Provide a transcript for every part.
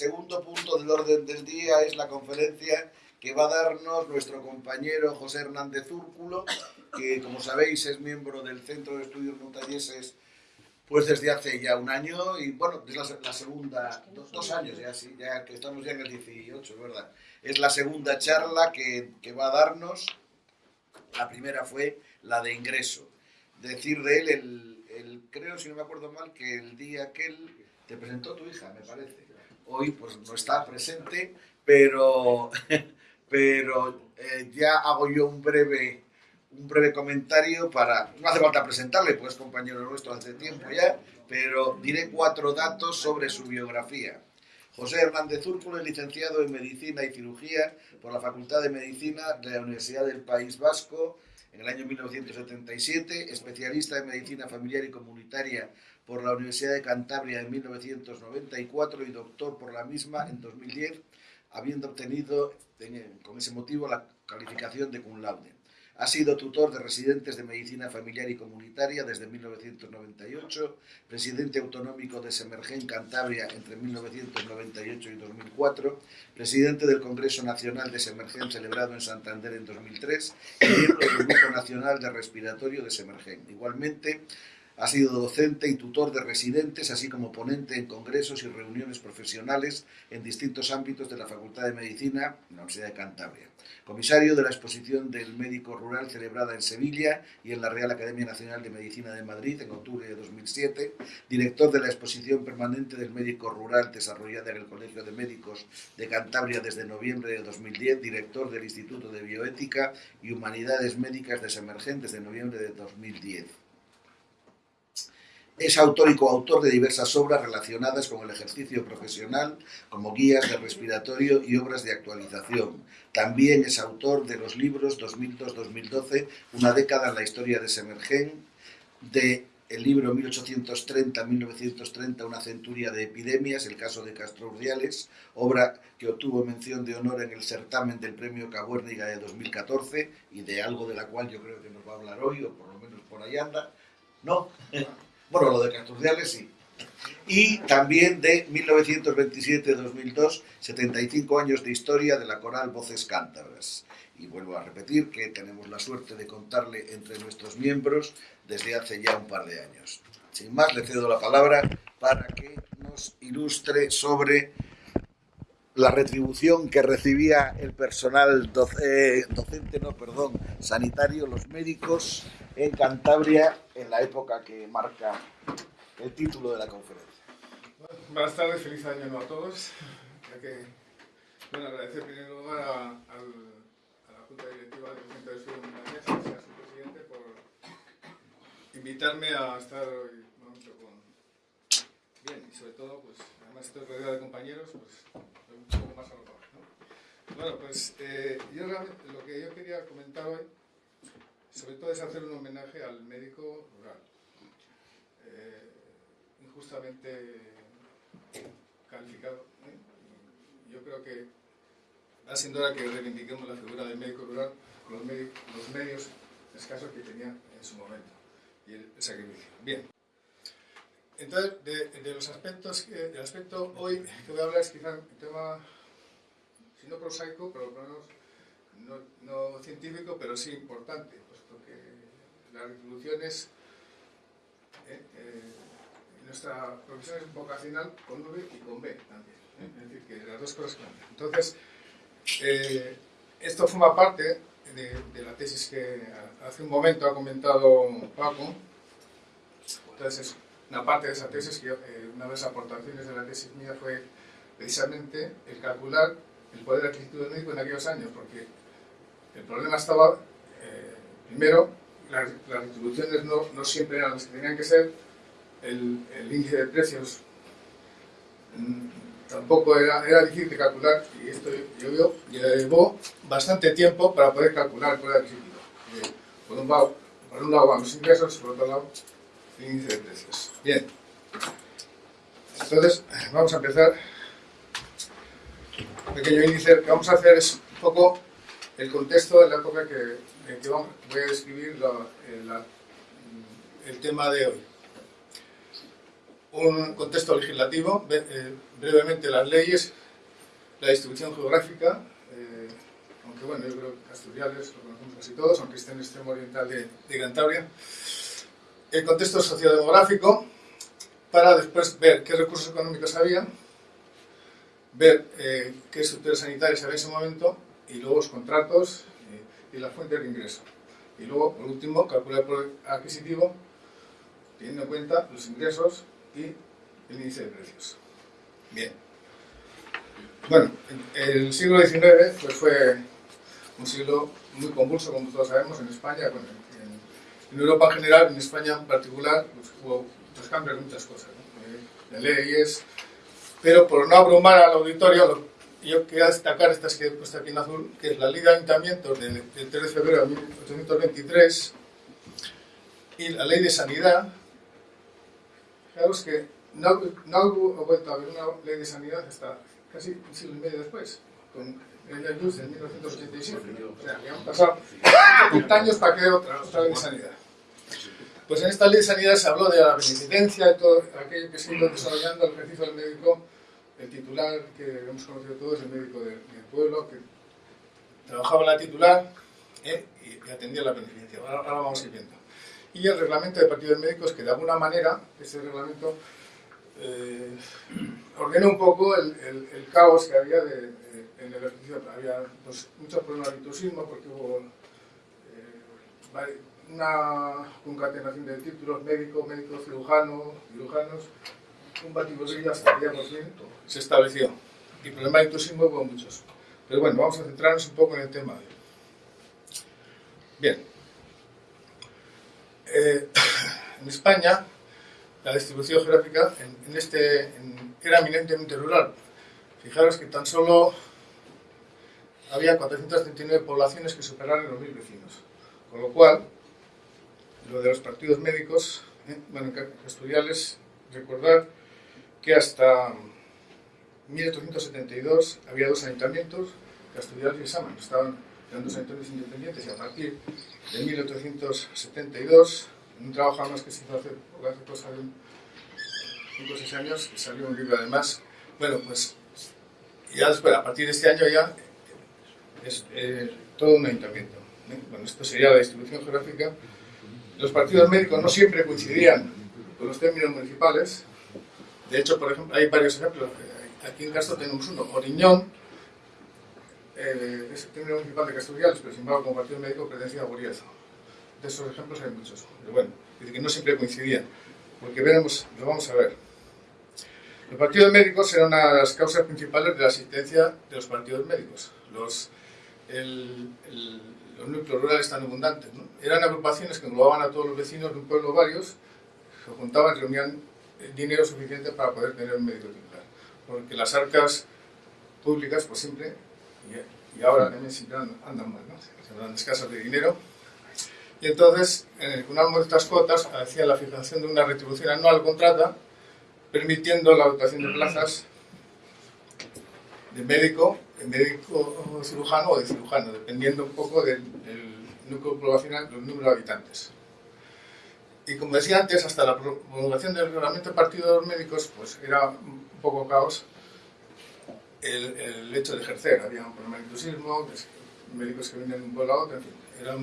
segundo punto del orden del día es la conferencia que va a darnos nuestro compañero José Hernández Úrculo, que como sabéis es miembro del Centro de Estudios Montañeses pues desde hace ya un año y bueno, es la, segunda, dos, años ya, sí, ya que estamos ya en el 18, ¿verdad? Es la segunda charla que, que va a darnos. La primera fue la de ingreso. Decir de él, el, el, creo, si no me acuerdo mal, que el día que él te presentó tu hija, me parece. Hoy pues no está presente, pero, pero eh, ya hago yo un breve un breve comentario para... No hace falta presentarle, pues compañero nuestro hace tiempo ya, pero diré cuatro datos sobre su biografía. José Hernández Úrculo es licenciado en Medicina y Cirugía por la Facultad de Medicina de la Universidad del País Vasco en el año 1977, especialista en Medicina Familiar y Comunitaria por la Universidad de Cantabria en 1994 y doctor por la misma en 2010, habiendo obtenido con ese motivo la calificación de cum laude. Ha sido tutor de residentes de medicina familiar y comunitaria desde 1998, presidente autonómico de Semergen Cantabria entre 1998 y 2004, presidente del Congreso Nacional de Semergen celebrado en Santander en 2003 y miembro del Grupo Nacional de Respiratorio de Semergen. Igualmente, ha sido docente y tutor de residentes, así como ponente en congresos y reuniones profesionales en distintos ámbitos de la Facultad de Medicina en la Universidad de Cantabria. Comisario de la exposición del médico rural celebrada en Sevilla y en la Real Academia Nacional de Medicina de Madrid en octubre de 2007. Director de la exposición permanente del médico rural desarrollada en el Colegio de Médicos de Cantabria desde noviembre de 2010. Director del Instituto de Bioética y Humanidades Médicas de Semergen desde noviembre de 2010. Es autor y coautor de diversas obras relacionadas con el ejercicio profesional, como guías de respiratorio y obras de actualización. También es autor de los libros 2002-2012, Una década en la historia de Semergen, de el libro 1830-1930, Una centuria de epidemias, el caso de Castro Urdiales, obra que obtuvo mención de honor en el certamen del Premio Cabuérniga de 2014 y de algo de la cual yo creo que nos va a hablar hoy, o por lo menos por ahí anda. ¿No? Bueno, lo de Casturdiales sí. Y también de 1927-2002, 75 años de historia de la coral Voces Cántabras. Y vuelvo a repetir que tenemos la suerte de contarle entre nuestros miembros desde hace ya un par de años. Sin más, le cedo la palabra para que nos ilustre sobre la retribución que recibía el personal eh, docente, no, perdón, sanitario, los médicos en Cantabria en la época que marca el título de la conferencia. Buenas tardes, feliz año nuevo a todos. que, bueno, agradecer en primer lugar a, la Junta Directiva del Centro de Estudios Montañés, a su presidente, por invitarme a estar hoy momento con... Bien, y sobre todo, pues, además estoy rodeado de compañeros, pues, un poco más a lo mejor. ¿no? Bueno, pues eh, yo realmente lo que yo quería comentar hoy sobre todo es hacer un homenaje al médico rural, eh, injustamente calificado. ¿eh? Yo creo que va siendo hora que reivindiquemos la figura del médico rural con los, medios escasos que tenía en su momento y el, sacrificio. Bien. Entonces, de, los aspectos, el aspecto hoy que voy a hablar es quizá un tema, si no prosaico, pero por lo menos no, científico, pero sí importante las retribuciones, eh, eh, nuestra profesión es vocacional con V y con B también. ¿eh? Es decir, que las dos cosas cambian. Entonces, esto forma parte de, la tesis que hace un momento ha comentado Paco. Entonces, una parte de esa tesis, que una de las aportaciones de la tesis mía fue precisamente el calcular el poder adquisitivo del médico en aquellos años, porque el problema estaba, primero, las, retribuciones no, no, siempre eran las que tenían que ser, el, índice de precios mm, tampoco era, era difícil de calcular y esto yo, llevó bastante tiempo para poder calcular el poder adquisitivo. Eh, por, un lado, por un lado van los ingresos, por otro lado índice de precios. Bien, entonces vamos a empezar. Un pequeño índice, lo que vamos a hacer es un poco el contexto de la época que, que voy a describir el tema de hoy. un contexto legislativo, eh, brevemente las leyes, la distribución geográfica, eh, aunque bueno, yo creo que Asturias lo conocemos casi todos, aunque esté en el extremo oriental de Cantabria, el contexto sociodemográfico, para después ver qué recursos económicos había, ver eh, qué estructuras sanitarias había en ese momento y luego los contratos y las fuentes de ingreso. Y luego, por último, calcular el poder adquisitivo teniendo en cuenta los ingresos y el índice de precios. Bien. Bueno, el siglo XIX pues, fue un siglo muy convulso, como todos sabemos, en España, en, en, Europa en general, en España en particular, pues, hubo muchos cambios muchas cosas, ¿no? de leyes, pero por no abrumar al auditorio, yo quería destacar esta que he puesto aquí en azul, que es la Ley de Ayuntamientos del, 3 de febrero de 1823 y la Ley de Sanidad. Fijaros que no, no ha vuelto a haber una ley de sanidad hasta casi un siglo y medio después, con el Luz en 1987. O sea, que han pasado 30 años para que otra, otra ley de sanidad. Pues en esta ley de sanidad se habló de la beneficencia y todo aquello que se ha ido desarrollando el ejercicio del médico el titular que hemos conocido todos, el médico del, pueblo, que trabajaba en la titular eh, y, atendía la beneficencia. Ahora, vamos a ir viendo. Y el reglamento de partidos médicos, que de alguna manera, ese reglamento eh, ordenó un poco el, caos que había de, en el ejercicio. Había pues, muchos problemas de virtuosismo porque hubo eh, una concatenación de títulos médico, médico, cirujano, cirujanos, un batiburrillo ya por fin se estableció. Y problemas de intrusismo hubo muchos. Pero bueno, vamos a centrarnos un poco en el tema. Bien. Eh, en España, la distribución geográfica en, este, era eminentemente rural. Fijaros que tan solo había 439 poblaciones que superaron los mil vecinos. Con lo cual, lo de los partidos médicos, eh, bueno, estudiales, recordar que hasta 1872 había dos ayuntamientos, Castellar y Saman, estaban eran dos ayuntamientos independientes y a partir de 1872, en un trabajo más que se hizo hace, hace cosa de 5 o 6 años, salió un libro además, bueno, pues ya después, a partir de este año ya es eh, todo un ayuntamiento. ¿eh? Bueno, esto sería la distribución geográfica. Los partidos médicos no siempre coincidían con los términos municipales, de hecho, por ejemplo, hay varios ejemplos. Aquí en Castro tenemos uno, Oriñón, eh, es el término municipal de Castellanos, pero sin embargo, como partido médico pertenecía a Guriezo. De esos ejemplos hay muchos. Pero bueno, dice que no siempre coincidían, porque veremos, lo vamos a ver. Los partidos médicos eran de las causas principales de la asistencia de los partidos médicos. Los, los núcleos rurales tan abundantes. ¿no? Eran agrupaciones que englobaban a todos los vecinos de un pueblo varios, se juntaban, reunían dinero suficiente para poder tener un médico titular. Porque las arcas públicas, pues siempre, y, ahora también siempre andan mal, ¿no? Se andan escasas de dinero. Y entonces, con una de estas cuotas, hacía la fijación de una retribución anual contrata, permitiendo la dotación de plazas de médico, médico cirujano o de cirujano, dependiendo un poco del, del núcleo poblacional, del número de habitantes. Y como decía antes, hasta la promulgación del reglamento de partidos médicos, pues era un poco caos el, hecho de ejercer. Había un problema de inclusismo, médicos que venían de un pueblo a otro, en fin, era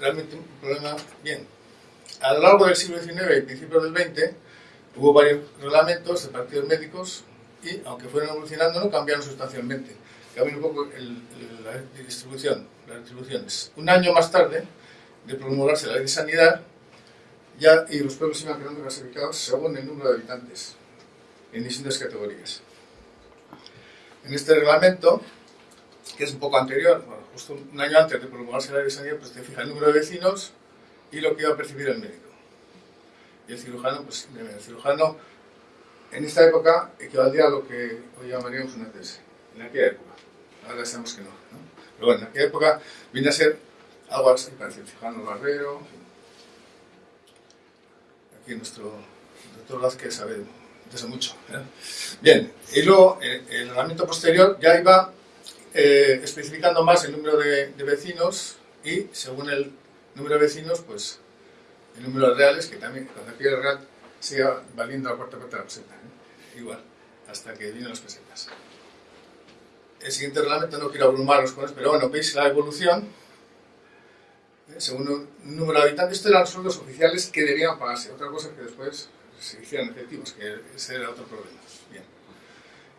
realmente un problema bien. A lo largo del siglo XIX y principios del XX hubo varios reglamentos de partidos médicos y, aunque fueron evolucionando, no cambiaron sustancialmente. Cambió un poco la distribución, las distribuciones. Un año más tarde, de promulgarse la ley de sanidad ya, y los pueblos iban quedando clasificados según el número de habitantes en distintas categorías. En este reglamento, que es un poco anterior, justo un año antes de promulgarse la ley de sanidad, pues te fija el número de vecinos y lo que iba a percibir el médico. Y el cirujano, pues el cirujano en esta época equivalía a lo que hoy llamaríamos una tesis, en aquella época. Ahora sabemos que no, no. Pero bueno, en aquella época viene a ser algo así parece el cirujano barbero. Aquí nuestro doctor Vázquez sabe de eso mucho. ¿eh? Bien, y luego el, reglamento posterior ya iba eh, especificando más el número de, vecinos y según el número de vecinos, pues el número de reales, que también cuando aquí el real sigue valiendo la cuarta parte de la peseta. ¿eh? Igual, hasta que vienen las pesetas. El siguiente reglamento no quiero abrumaros con eso, pero bueno, veis la evolución. ¿eh? Según un número de habitantes, estos eran los sueldos oficiales que debían pagarse. Otra cosa que después se hicieran efectivos, que ese era otro problema. Bien.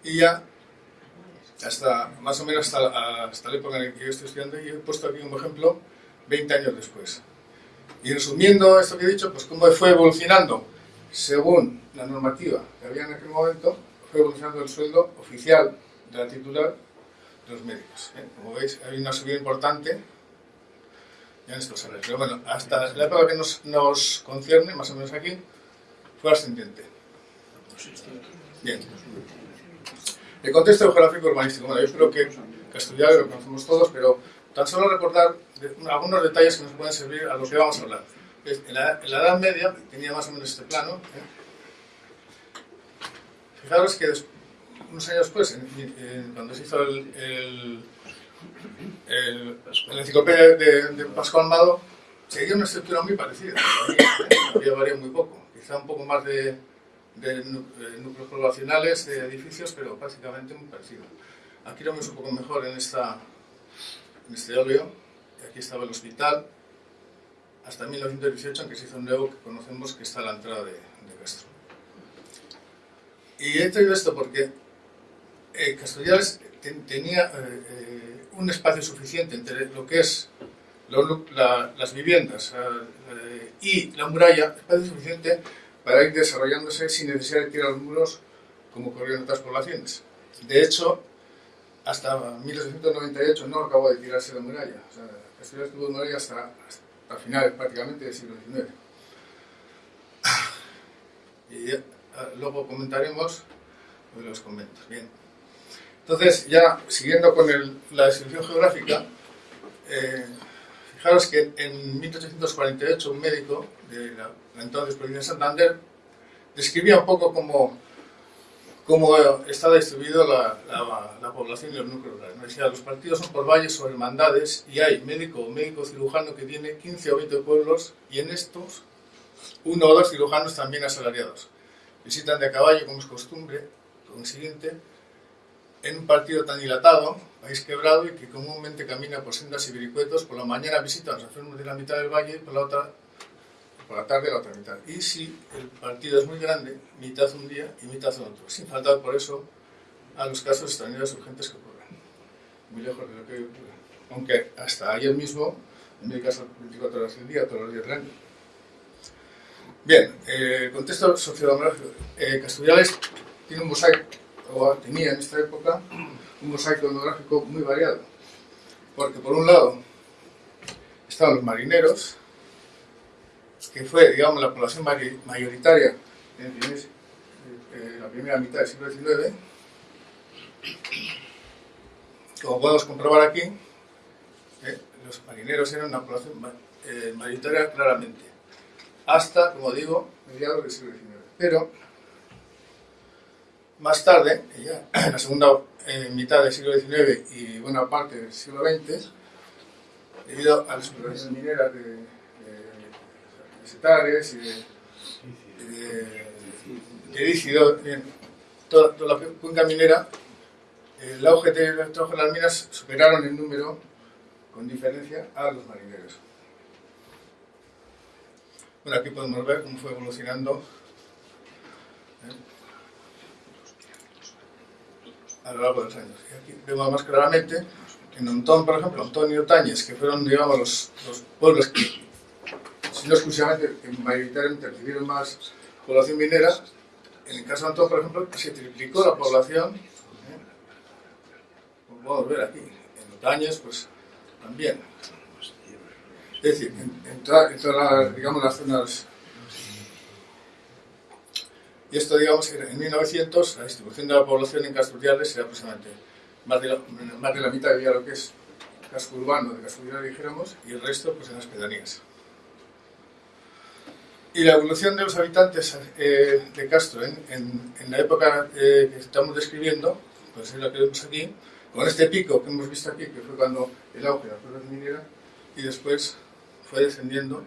Y ya, hasta más o menos hasta, hasta la época en la que yo estoy estudiando, y he puesto aquí un ejemplo 20 años después. Y resumiendo esto que he dicho, pues cómo fue evolucionando según la normativa que había en aquel momento, fue evolucionando el sueldo oficial de la titular de los médicos. ¿eh? Como veis, hay una subida importante en estos salarios. Pero bueno, hasta la época que nos, nos concierne, más o menos aquí, fue ascendiente. Bien. El contexto geográfico urbanístico. Bueno, yo creo que, estudiar lo conocemos todos, pero tan solo recordar algunos detalles que nos pueden servir a lo que vamos a hablar. En la, Edad Media tenía más o menos este plano. ¿eh? Fijaros que unos años después, cuando se hizo el, el, el, la enciclopedia de, de, Pascual Mado, seguía una estructura muy parecida. ¿eh? Había variado muy poco, quizá un poco más de, de, núcleos poblacionales, de edificios, pero básicamente muy parecido. Aquí lo vemos un poco mejor en, esta, en este óleo. Aquí estaba el hospital, hasta 1918, en que se hizo un nuevo que conocemos que está a la entrada de, Castro. Y he traído esto porque eh, tenía eh, eh, un espacio suficiente entre lo que es las viviendas eh, y la muralla, espacio suficiente para ir desarrollándose sin necesidad de tirar los muros como ocurrió en otras poblaciones. De hecho, hasta 1898 no acabó de tirarse la muralla. O tuvo muralla hasta finales prácticamente del siglo XIX. Y luego comentaremos los conventos. Bien. Entonces, ya siguiendo con la descripción geográfica, eh, fijaros que en 1848 un médico de la, entonces provincia de Santander describía un poco cómo, cómo estaba distribuida la, la, población y los núcleos rurales. Decía, los partidos son por valles o hermandades y hay médico o médico cirujano que tiene 15 o 20 pueblos y en estos uno o dos cirujanos también asalariados. Visitan de a caballo como es costumbre, consiguiente, en un partido tan dilatado, país quebrado y que comúnmente camina por sendas y vericuetos, por la mañana visita a los enfermos de la mitad del valle y por la otra por la tarde la otra mitad. Y si el partido es muy grande, mitad un día y mitad otro, sin faltar por eso a los casos extraños urgentes que ocurren. Muy lejos de lo que ocurre. Aunque hasta ayer mismo, en mi caso 24 horas del día, todos los días del año. Bien, eh, contexto sociodemográfico. Eh, tiene un mosaico o tenía en esta época un mosaico etnográfico muy variado. Porque por un lado estaban los marineros, que fue, digamos, la población mayoritaria en eh, la primera mitad del siglo XIX, como podemos comprobar aquí, eh, los marineros eran una población eh, mayoritaria claramente, hasta, como digo, mediados del siglo XIX. Pero más tarde, en la segunda mitad del siglo XIX y buena parte del siglo XX, debido a las mineras de, setares y de, de, toda, toda, la cuenca minera, el auge de trabajo de las minas superaron en número, con diferencia, a los marineros. Bueno, aquí podemos ver cómo fue evolucionando a lo largo de los años. Y aquí vemos más claramente en Ontón, por ejemplo, Antonio Tañez, que fueron, digamos, los, los pueblos que, no exclusivamente, mayoritariamente recibieron más población minera, en el caso de Antón, por ejemplo, se triplicó la población, ¿eh? como podemos ver aquí, en Otañez, pues también. Es decir, en, en, todas, las, digamos, las zonas y esto, digamos, en 1900 la distribución de la población en Castruriales era aproximadamente más de la, más de la mitad de lo que es casco urbano de Castruriales, dijéramos, y el resto pues en las pedanías. Y la evolución de los habitantes eh, de Castro en, en, en la época eh, que estamos describiendo, pues es la que vemos aquí, con este pico que hemos visto aquí, que fue cuando el auge de la población minera, y después fue descendiendo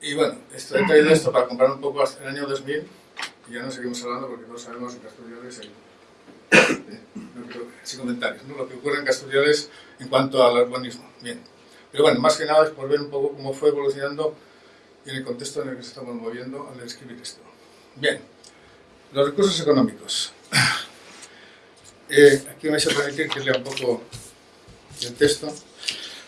Y bueno, esto, he traído esto para comparar un poco hasta el año 2000, y ya no seguimos hablando porque todos sabemos que Casturiales, el, eh, no sin comentarios, ¿no? lo que ocurre en Casturiales en cuanto al urbanismo. Bien. Pero bueno, más que nada es por ver un poco cómo fue evolucionando y en el contexto en el que estamos moviendo al escribir esto. Bien, los recursos económicos. Eh, aquí me vais a permitir que lea un poco el texto.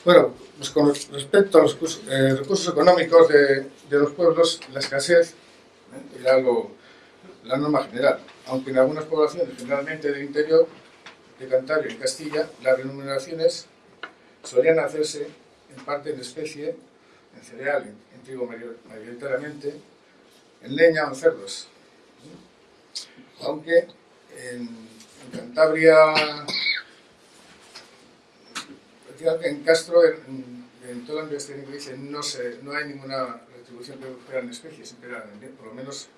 Bueno, pues con respecto a los eh, recursos económicos de, de, los pueblos, la escasez ¿eh? era algo, la norma general, aunque en algunas poblaciones, generalmente del interior de Cantabria y Castilla, las remuneraciones solían hacerse en parte en especie, en cereal, en, trigo mayoritariamente, en leña o en cerdos. Aunque en, Cantabria en Castro, en, en toda la investigación que dice, no, se, no hay ninguna retribución que fuera en especie, siempre era, por lo menos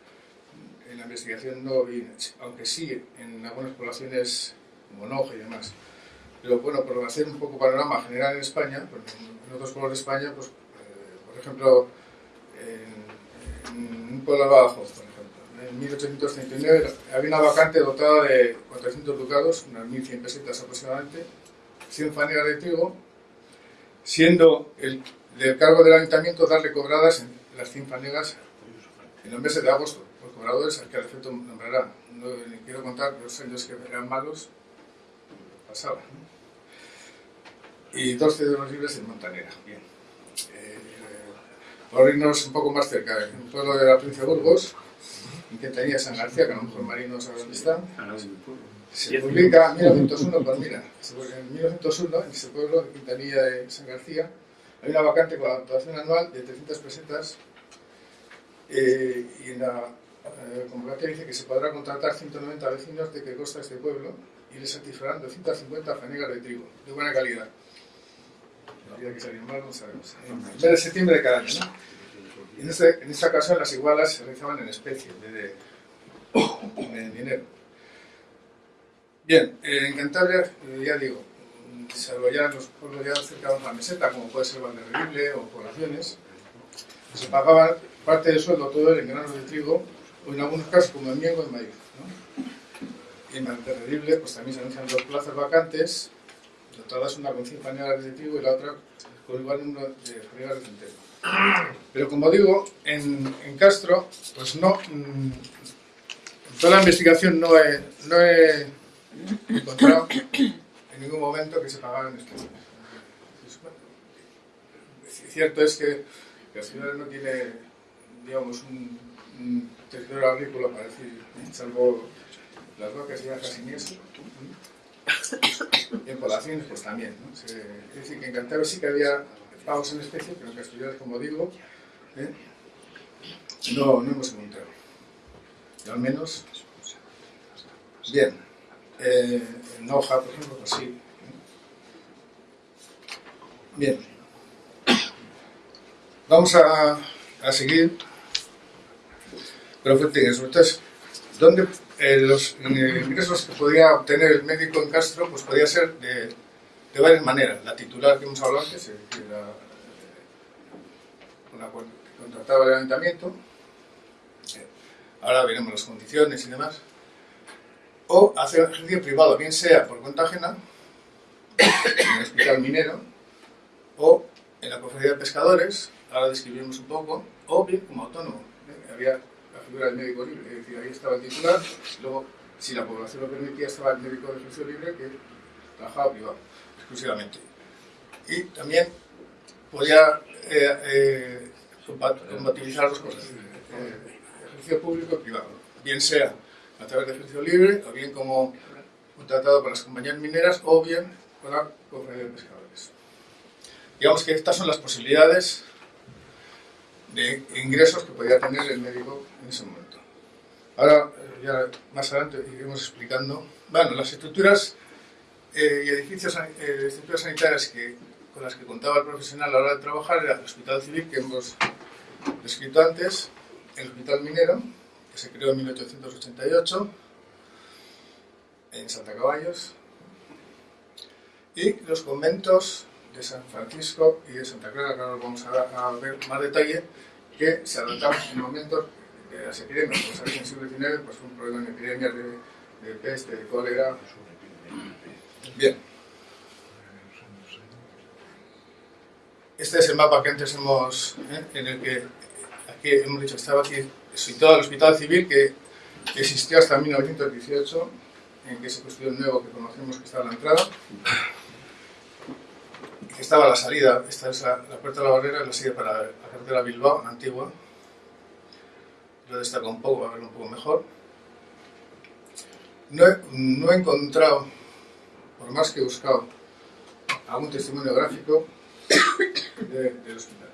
en la investigación no vi, aunque sí en algunas poblaciones como y demás. Pero bueno, por hacer un poco panorama general en España, en otros pueblos de España, pues, por ejemplo, en, en, un pueblo abajo, por ejemplo, en 1839 había una vacante dotada de 400 ducados, unas 1.100 pesetas aproximadamente, 100 fanegas de trigo, siendo el del cargo del ayuntamiento darle cobradas en las 100 fanegas en los meses de agosto. Los cobradores, al que al efecto nombrará. No quiero contar los años que eran malos, pasaba. Y 12 de los libres en Montanera. Bien. Eh, por irnos un poco más cerca, en un pueblo de la provincia de Burgos, en que tenía San García, que a lo mejor Marino sabe dónde está. Se publica en 1901, pues mira, en 1901, en ese pueblo de Quintanilla de San García, hay una vacante con la dotación anual de 300 pesetas eh, y en la eh, convocatoria dice que se podrá contratar 190 vecinos de que consta este pueblo y les satisfarán 250 fanegas de trigo, de buena calidad. La vida que salió mal no sabemos. En mes de septiembre de cada año, ¿no? En, este, en esta ocasión las igualas se realizaban en especie, en vez de en dinero. Bien, eh, en Cantabria, eh, ya digo, salvo ya los pueblos ya cerca de la meseta, como puede ser Valderredible o poblaciones, se pagaba parte del sueldo todo en granos de trigo, o en algunos casos como en miego en maíz. ¿no? Y en Valderredible pues también se anuncian dos plazas vacantes, dotadas una con 100 panelas de trigo y la otra con igual número de fanegas de centeno. Pero como digo, en, en Castro, pues no, en toda la investigación no he, no he encontrado en ningún momento que se pagaran estos Cierto es que la ciudad no tiene, digamos, un, un territorio agrícola para decir, salvo las vacas y sin eso. Y en poblaciones, pues también. ¿no? es decir, que en Cantabria sí que había pagos en especie, pero en Castellar, como digo, ¿eh? no, no hemos encontrado. Y al menos. Bien eh, en hoja, por ejemplo, pues sí. Bien. Vamos a, a seguir. Pero entonces, pues, ¿dónde eh, los ingresos que podía obtener el médico en Castro? Pues podía ser de, varias maneras. La titular que hemos hablado antes, que era la cual contrataba el ayuntamiento. Eh, ahora veremos las condiciones y demás o hacer ejercicio privado, bien sea por cuenta ajena, en el hospital minero, o en la cofradía de pescadores, ahora describimos un poco, o bien como autónomo. ¿eh? Había figura del médico libre, es decir, ahí estaba el titular, luego, si la población lo permitía, estaba el médico de ejercicio libre que trabajaba privado, exclusivamente. Y también podía eh, eh, compatibilizar las cosas, eh, ejercicio público y privado, bien sea a través de ejercicio libre, o bien como contratado por las compañías mineras, o bien con la cofradía de pescadores. Digamos que estas son las posibilidades de ingresos que podía tener el médico en ese momento. Ahora, ya más adelante iremos explicando, bueno, las estructuras eh, y edificios, eh, estructuras sanitarias que, con las que contaba el profesional a la hora de trabajar era el hospital civil que hemos descrito antes, el hospital minero, que se creó en 1888 en Santa Caballos, y los conventos de San Francisco y de Santa Clara, que ahora vamos a, ver más detalle, que se adoptaron en momentos de las epidemias. Como sabéis, en el siglo pues, fue un problema en epidemias de, peste, de cólera. Bien. Este es el mapa que antes hemos, ¿eh? en el que aquí hemos dicho, estaba aquí situado el Hospital Civil que existió hasta 1918, en que se construyó el nuevo que conocemos que está a la entrada, que estaba la salida, esta es la, la puerta de la barrera, la salida para la carretera Bilbao, la antigua, lo destaca un poco, para verlo un poco mejor. No he, no he encontrado, por más que he buscado, algún testimonio gráfico de, del hospital.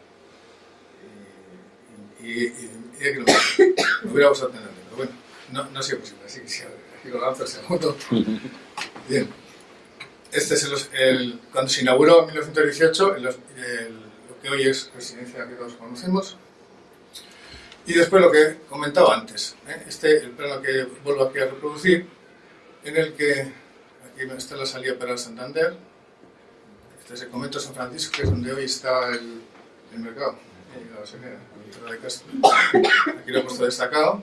Y, y, y, y que lo, lo hubiera gustado tenerlo, pero bueno, no, no ha sido posible, así que aquí lo lanzo el segundo. Bien. Este es el, cuando se inauguró en 1918 el, el, lo que hoy es residencia que todos conocemos. Y después lo que comentaba antes, ¿eh? este el plano que vuelvo aquí a reproducir, en el que aquí está la salida para el Santander, este es el convento de San Francisco, que es donde hoy está el, el mercado, la de Castro. Aquí lo he puesto destacado.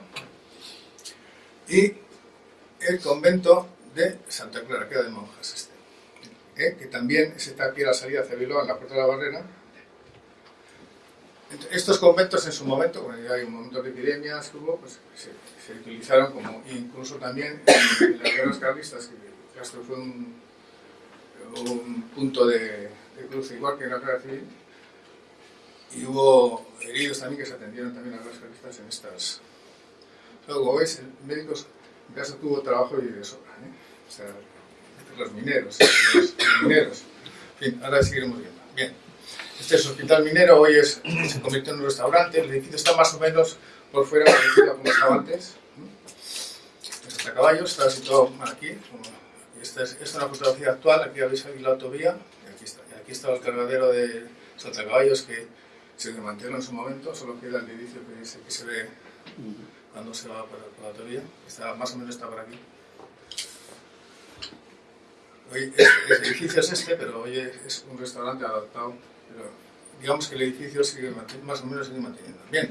Y el convento de Santa Clara, que era de monjas este, ¿eh? que también está aquí a la salida hacia Bilbao, en la puerta de la barrera. Estos conventos en su momento, cuando ya hay un momento de epidemias que hubo, pues se, se utilizaron como, incluso también en, en las guerras carlistas, que Castro fue un, un punto de, de cruce igual que en la guerra civil, y hubo heridos también que se atendieron también a las guerras carlistas en estas. Luego, como veis, médicos en casa tuvo trabajo y de sobra, ¿eh? o sea, los mineros, los, mineros. En fin, ahora seguiremos viendo. Bien. Este es el hospital minero, hoy es, se convirtió en un restaurante, el edificio está más o menos por fuera como estaba antes. Este caballos está situado aquí, esta es, esta es una fotografía actual, aquí habéis aquí la autovía, y aquí está, y aquí está el cargadero de Caballos que se desmanteló en su momento, solo queda el edificio que se, que se ve cuando se va por la autovía, está, más o menos está por aquí. Hoy este, el edificio es este, pero hoy es un restaurante adaptado pero digamos que el edificio sigue más o menos sigue manteniendo. Bien.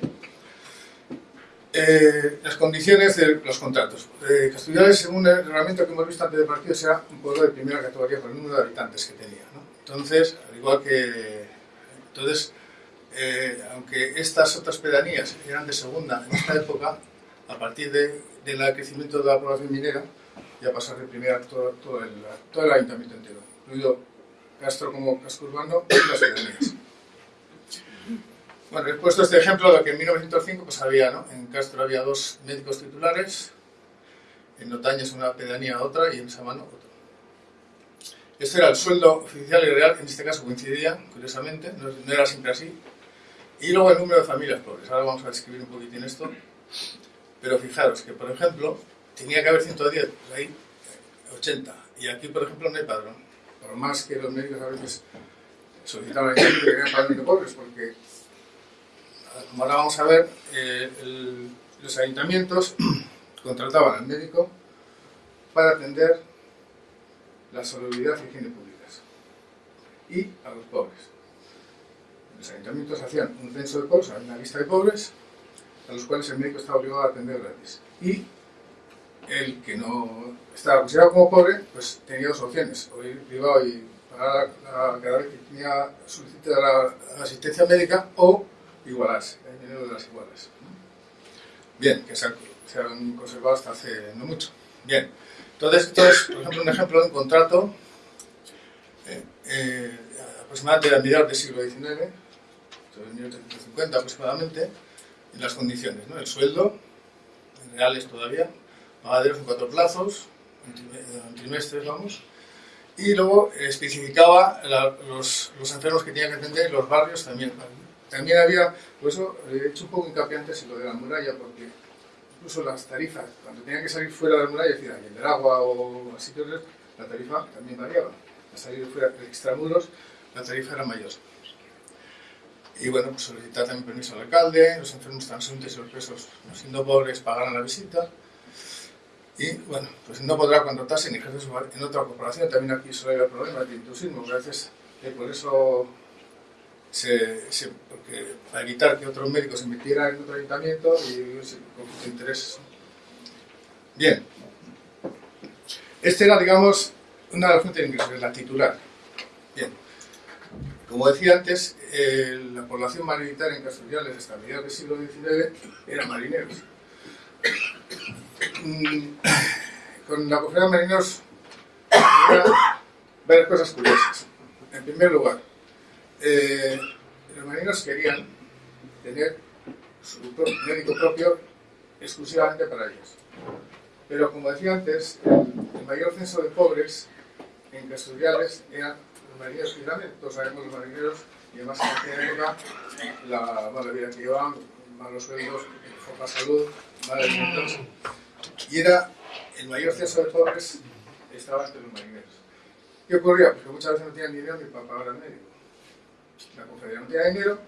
Eh, las condiciones de los contratos. Eh, según el reglamento que hemos visto antes del partido, será un pueblo de primera categoría por el número de habitantes que tenía. ¿no? Entonces, al igual que... Entonces, eh, aunque estas otras pedanías eran de segunda en esta época, a partir de, del crecimiento de la población minera, ya pasa de primera todo, todo, el, todo el ayuntamiento entero, incluido Castro como casco urbano y las pedanías. Bueno, he puesto este ejemplo de que en 1905 pues había, ¿no? En Castro había dos médicos titulares, en Notañas una pedanía otra y en Samano otro. Este era el sueldo oficial y real, en este caso coincidía, curiosamente, no, no era siempre así. Y luego el número de familias pobres, ahora vamos a describir un poquitín esto. Pero fijaros que, por ejemplo, tenía que haber 110, pues hay 80. Y aquí, por ejemplo, no hay padrón por más que los médicos a veces solicitaban que querían padrón de pobres, porque, como ahora vamos a ver, eh, los ayuntamientos contrataban al médico para atender la salubridad y higiene públicas y a los pobres. Los ayuntamientos hacían un censo de pobres, una lista de pobres, a los cuales el médico estaba obligado a atender gratis. Y el que no estaba considerado como pobre, pues tenía dos opciones, o ir privado y pagar la, cada vez que tenía solicitud de la, la, asistencia médica, o igualarse, el dinero de las iguales. Bien, que se han, se conservado hasta hace no mucho. Bien, entonces esto es, por ejemplo, un ejemplo de un contrato eh, eh, aproximadamente de mediados del siglo XIX, sobre 1850 aproximadamente, en las condiciones, ¿no? el sueldo, reales todavía, pagaderos en cuatro plazos, en trimestres, vamos, y luego especificaba los, los, enfermos que tenían que atender los barrios también. También había, por eso he hecho un poco hincapié antes en lo de la muralla, porque incluso las tarifas, cuando tenían que salir fuera de la muralla, es decir, del agua o así, la tarifa también variaba. Al salir fuera de extramuros, la tarifa era mayor. Y bueno, pues solicitar también permiso al alcalde, los enfermos transeúntes y los presos, siendo pobres, pagaran la visita y bueno, pues no podrá contratarse ni ejercer en otra corporación. También aquí suele haber problemas de intrusismo, a veces eh, por eso porque para evitar que otros médicos se metieran en otro ayuntamiento y de intereses. Bien, este era, digamos, una de las fuentes de ingresos, la titular. Bien, como decía antes, la población marinitaria en Castellales hasta mediados del siglo XIX eran marineros. Con la cofradía de marineros varias cosas curiosas. En primer lugar, eh, los marineros querían tener su médico propio exclusivamente para ellos. Pero como decía antes, el, mayor censo de pobres en Castellales eran los marineros que todos sabemos los marineros, y además en aquella época la mala vida que llevaban, malos sueldos, poca salud, mala alimentación. Y era el mayor censo de pobres estaba entre los marineros. ¿Qué ocurría? Pues que muchas veces no tenían dinero ni para pagar al médico. La confederación no tenía dinero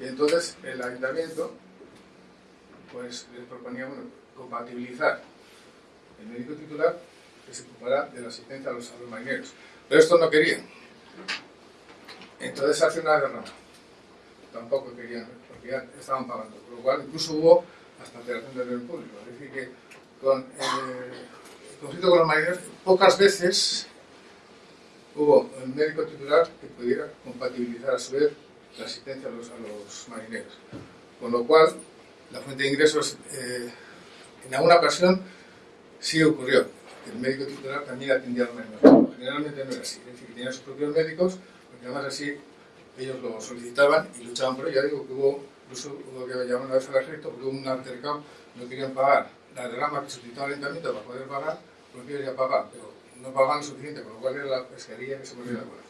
y entonces el ayuntamiento pues les proponía compatibilizar el médico titular que se ocupara de la asistencia a los, marineros. Pero esto no querían. Entonces hace una guerra. Tampoco querían, porque ya estaban pagando. Por lo cual incluso hubo hasta alteración del orden público. Es decir, que con eh, el conflicto con los marineros, pocas veces hubo un médico titular que pudiera compatibilizar a su vez la asistencia a los, marineros. Con lo cual, la fuente de ingresos eh, en alguna ocasión sí ocurrió. El médico titular también atendía a los marineros. Generalmente no era así, es decir, que tenía sus propios médicos, porque además así ellos lo solicitaban y luchaban por ello. Ya digo que hubo, incluso hubo que llamar una vez al ejército porque hubo un altercado, no querían pagar la derrama que solicitaba el ayuntamiento para poder pagar, porque ellos ya pagaban, pero no pagaban lo suficiente, con lo cual era la pesquería que se volvió de acuerdo.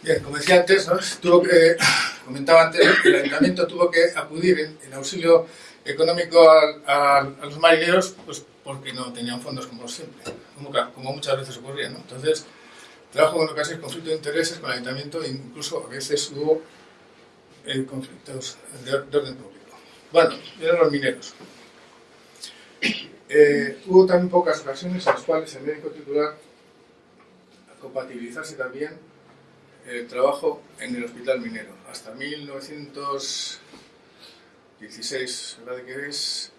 Bien, como decía antes, tuvo que, comentaba antes, el ayuntamiento tuvo que acudir en, auxilio económico a, los marineros, pues porque no tenían fondos como siempre, como, muchas veces ocurría. ¿no? Entonces, trabajo con ocasiones conflictos de intereses con el ayuntamiento e incluso a veces hubo eh, conflictos de, de, orden público. Bueno, eran los mineros. Eh, hubo también pocas ocasiones en las cuales el médico titular compatibilizase también el trabajo en el hospital minero. Hasta 1916, ¿verdad que es?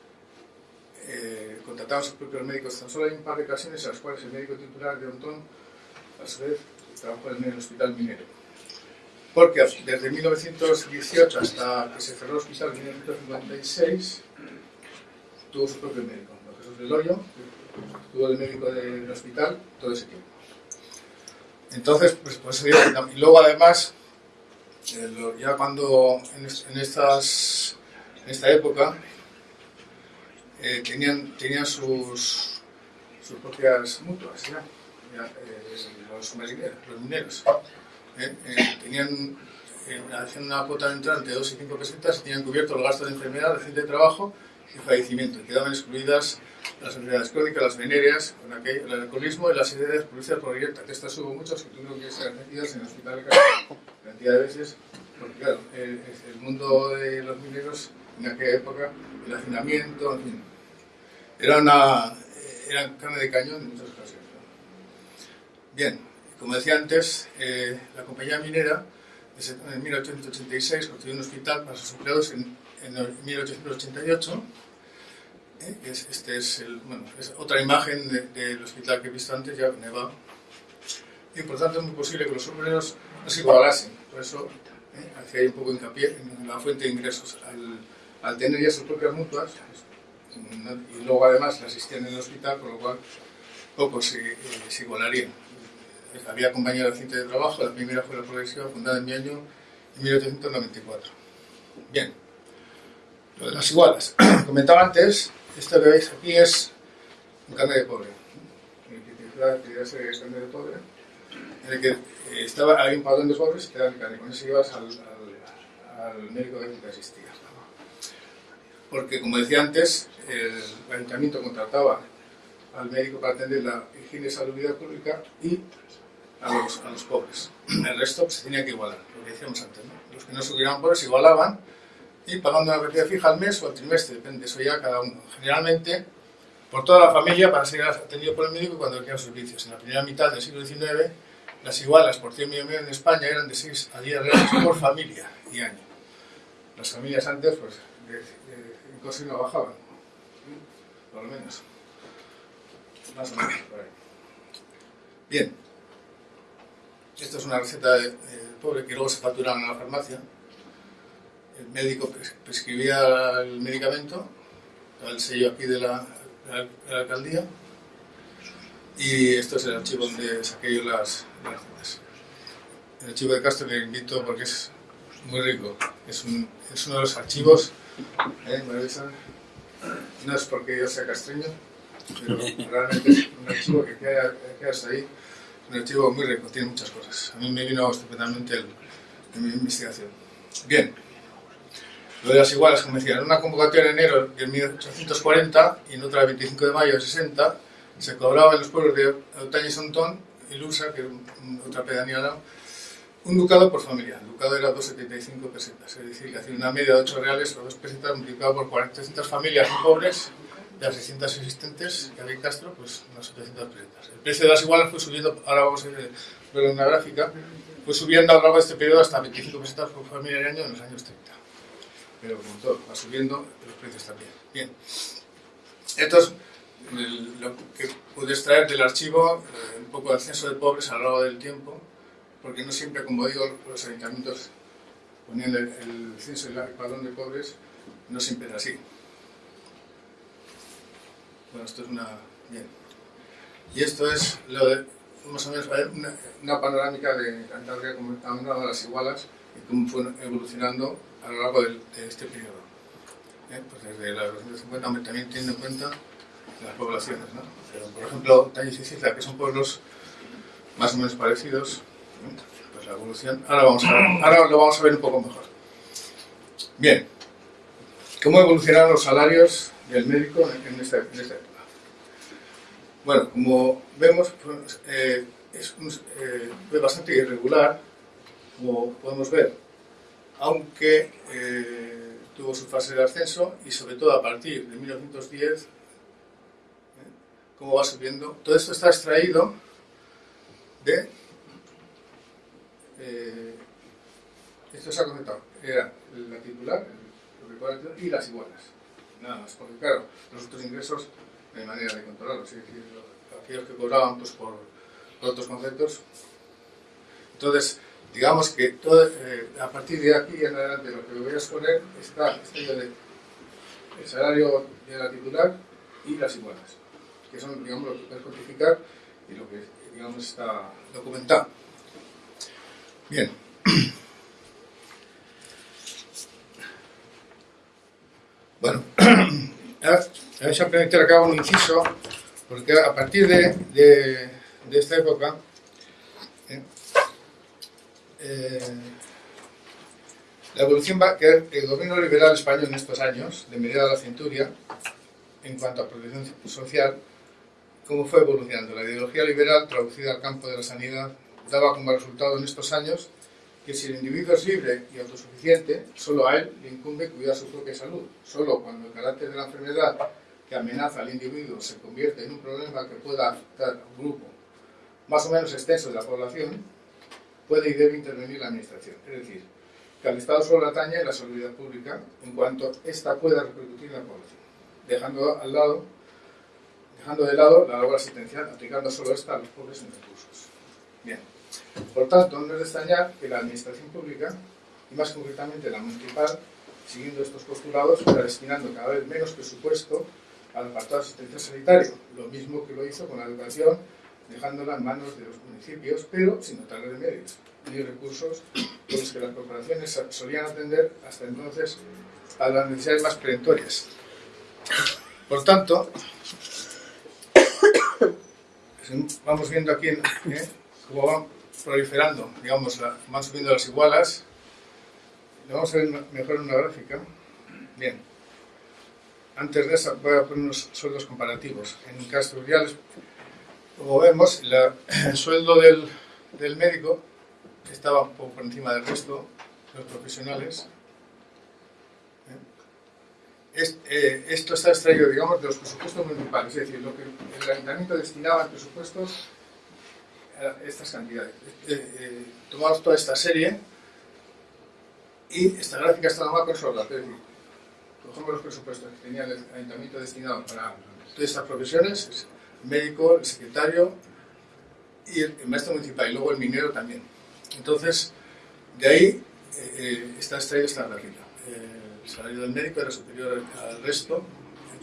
Eh, contrataba a sus propios médicos. Tan solo hay un par de ocasiones en las cuales el médico titular de Ontón, a su vez, trabajó en el hospital minero. Porque desde 1918 hasta que se cerró el hospital en 1956, tuvo su propio médico del hoyo, estuvo el médico del hospital todo ese tiempo. Entonces, pues, pues y luego además, eh, ya cuando en, estas, en esta época eh, tenían, tenían sus, sus propias mutuas, ya, eh, los, los mineros. Tenían, hacían una cuota de entrada entre 2 y 5 pesetas y tenían cubierto los gastos de enfermedad, reciente de trabajo y fallecimiento. Quedaban excluidas las enfermedades crónicas, las venéreas, el alcoholismo y las ideas producidas por directa, que estas hubo muchas que tuvieron que ser atendidas en el hospital de cantidad de veces, porque claro, el, mundo de los mineros en aquella época, el hacinamiento, en fin, era una era carne de cañón en muchas ocasiones. Bien, como decía antes, eh, la compañía minera en 1886 construyó un hospital para sus empleados en, en 1888 ¿eh? este es, otra imagen del hospital que he visto antes, ya nevado. Y por tanto es muy posible que los obreros no se igualasen. Por eso ¿eh? hacía un poco hincapié en la fuente de ingresos. Al, tener ya sus propias mutuas, y luego además la asistían en el hospital, con lo cual pocos se, eh, se igualarían. Había compañía de de trabajo, la primera fue la progresiva, fundada en mi año 1894. Bien, lo de las igualas. Comentaba antes esto que veis aquí es un carnet de pobre. que de pobre, en el que eh, estaba, hay un padrón de pobres te dan el carnet. Con eso ibas al, al, médico que asistía. Porque, como decía antes, el ayuntamiento contrataba al médico para atender la higiene y salubridad pública y a los, a los pobres. El resto pues, se tenía que igualar, lo que decíamos antes. ¿no? Los que no subieran pobres igualaban y pagando una cantidad fija al mes o al trimestre, depende, eso ya cada uno. Generalmente, por toda la familia para ser atendido por el médico cuando requiera servicios. En la primera mitad del siglo XIX las igualas por 100 millones en España eran de 6 a 10 reales por familia y año. Las familias antes, pues, de, de, no bajaban, por lo menos. Más o menos, por ahí. Bien. Esto es una receta de, pobre que luego se facturaban en la farmacia. El médico prescribía el medicamento, el sello aquí de la, de la alcaldía, y esto es el archivo donde saqué yo las, recetas. El archivo de Castro le invito porque es muy rico. Es, un, es uno de los archivos, ¿eh, No es porque yo sea castreño, pero realmente es un archivo que queda, queda ahí. Un archivo muy rico, tiene muchas cosas. A mí me vino estupendamente el, en mi investigación. Bien. Lo de las igualas, como decía, en una convocatoria en enero de 1840 y en otra el 25 de mayo de 60, se cobraba en los pueblos de Otaña y Sontón y Lusa, que era otra pedanía un ducado por familia. El ducado era 2,75 pesetas, es decir, una media de 8 reales o 2 pesetas multiplicado por 400 familias pobres, de las 600 existentes que había Castro, pues unas 700 pesetas. El precio de las igualas fue subiendo, ahora vamos a ver en una gráfica, fue subiendo a lo largo de este periodo hasta 25 pesetas por familia al año en los años 30. Pero como todo, va subiendo los precios también. Bien. Estos lo que pude extraer del archivo, eh, un poco de censo de pobres a lo largo del tiempo, porque no siempre, como digo, los ayuntamientos ponían el, censo y el padrón de pobres, no siempre era así. Bueno, esto es una... bien. Y esto es lo de, más o menos, una, una panorámica de Cantabria, como han dado las igualas y cómo fue evolucionando a lo largo de, este periodo. ¿Eh? Pues desde la 250, también teniendo en cuenta las poblaciones, ¿no? Pero, por ejemplo, Tallis y Cizla, que son pueblos más o menos parecidos, pues la evolución, ahora, vamos a ahora lo vamos a ver un poco mejor. Bien, ¿cómo evolucionaron los salarios del médico en esta, en esta época? Bueno, como vemos, pues, eh, es eh, bastante irregular, como podemos ver, aunque eh, tuvo su fase de ascenso y sobre todo a partir de 1910 cómo va subiendo. Todo esto está extraído de... Esto se ha conectado. Era la titular, el y las igualas. Nada más, porque claro, los otros ingresos no hay manera de controlarlos. Es decir, aquellos que cobraban pues, por, otros conceptos. Entonces, digamos que todo, eh, a partir de aquí en adelante lo que voy a exponer está, está el salario de la titular y las igualas que son digamos, lo que puedes cuantificar y lo que digamos, está documentado. Bien. Bueno, ahora voy a permitir acá un inciso, porque a partir de, de, de esta época, eh, eh, la evolución va a que el gobierno liberal español en estos años, de mediada la centuria, en cuanto a protección social, cómo fue evolucionando. La ideología liberal, traducida al campo de la sanidad, daba como resultado en estos años que si el individuo es libre y autosuficiente, solo a él le incumbe cuidar su propia salud. Solo cuando el carácter de la enfermedad que amenaza al individuo se convierte en un problema que pueda afectar a un grupo más o menos extenso de la población, puede y debe intervenir la Administración. Es decir, que al Estado solo atañe la seguridad pública en cuanto ésta pueda repercutir en la población, dejando al lado dejando de lado la labor asistencial, aplicando solo esta a los pobres sin recursos. Bien, por tanto, no es de extrañar que la administración pública, y más concretamente la municipal, siguiendo estos postulados, está destinando cada vez menos presupuesto al apartado de asistencia sanitaria, lo mismo que lo hizo con la educación, dejándola en manos de los municipios, pero sin notarle medios ni recursos con los que las corporaciones solían atender hasta entonces a las necesidades más perentorias. Por tanto, vamos viendo aquí ¿eh? cómo van proliferando, digamos, van subiendo las igualas. Lo vamos a ver mejor en una gráfica. Bien. Antes de eso voy a poner unos sueldos comparativos. En Castro Uriales, como vemos, el sueldo del, del médico estaba un poco por encima del resto de los profesionales. Eh, esto está extraído, digamos, de los presupuestos municipales, es decir, lo que el ayuntamiento destinaba en presupuestos estas cantidades. Eh, tomamos toda esta serie y esta gráfica está con esos datos. Es decir, cogemos los presupuestos que tenía el ayuntamiento destinado para todas estas profesiones, el médico, el secretario y el, maestro municipal, y luego el minero también. Entonces, de ahí eh, está extraída esta gráfica. el salario del médico era superior al resto,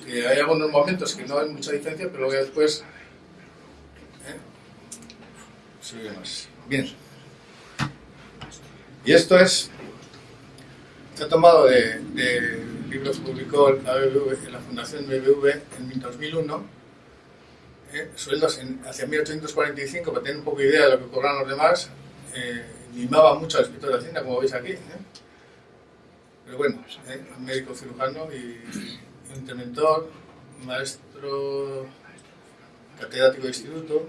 hay algunos momentos que no hay mucha diferencia, pero luego después ¿eh? Sube más. Bien. Y esto es, ha tomado de, libros que publicó la, la Fundación BBV en 2001, ¿eh? sueldos en, hacia 1845, para tener un poco de idea de lo que cobran los demás, eh, mimaba mucho al escritor de Hacienda, como veis aquí. ¿eh? Pero bueno, ¿eh? médico cirujano y interventor, maestro catedrático de instituto,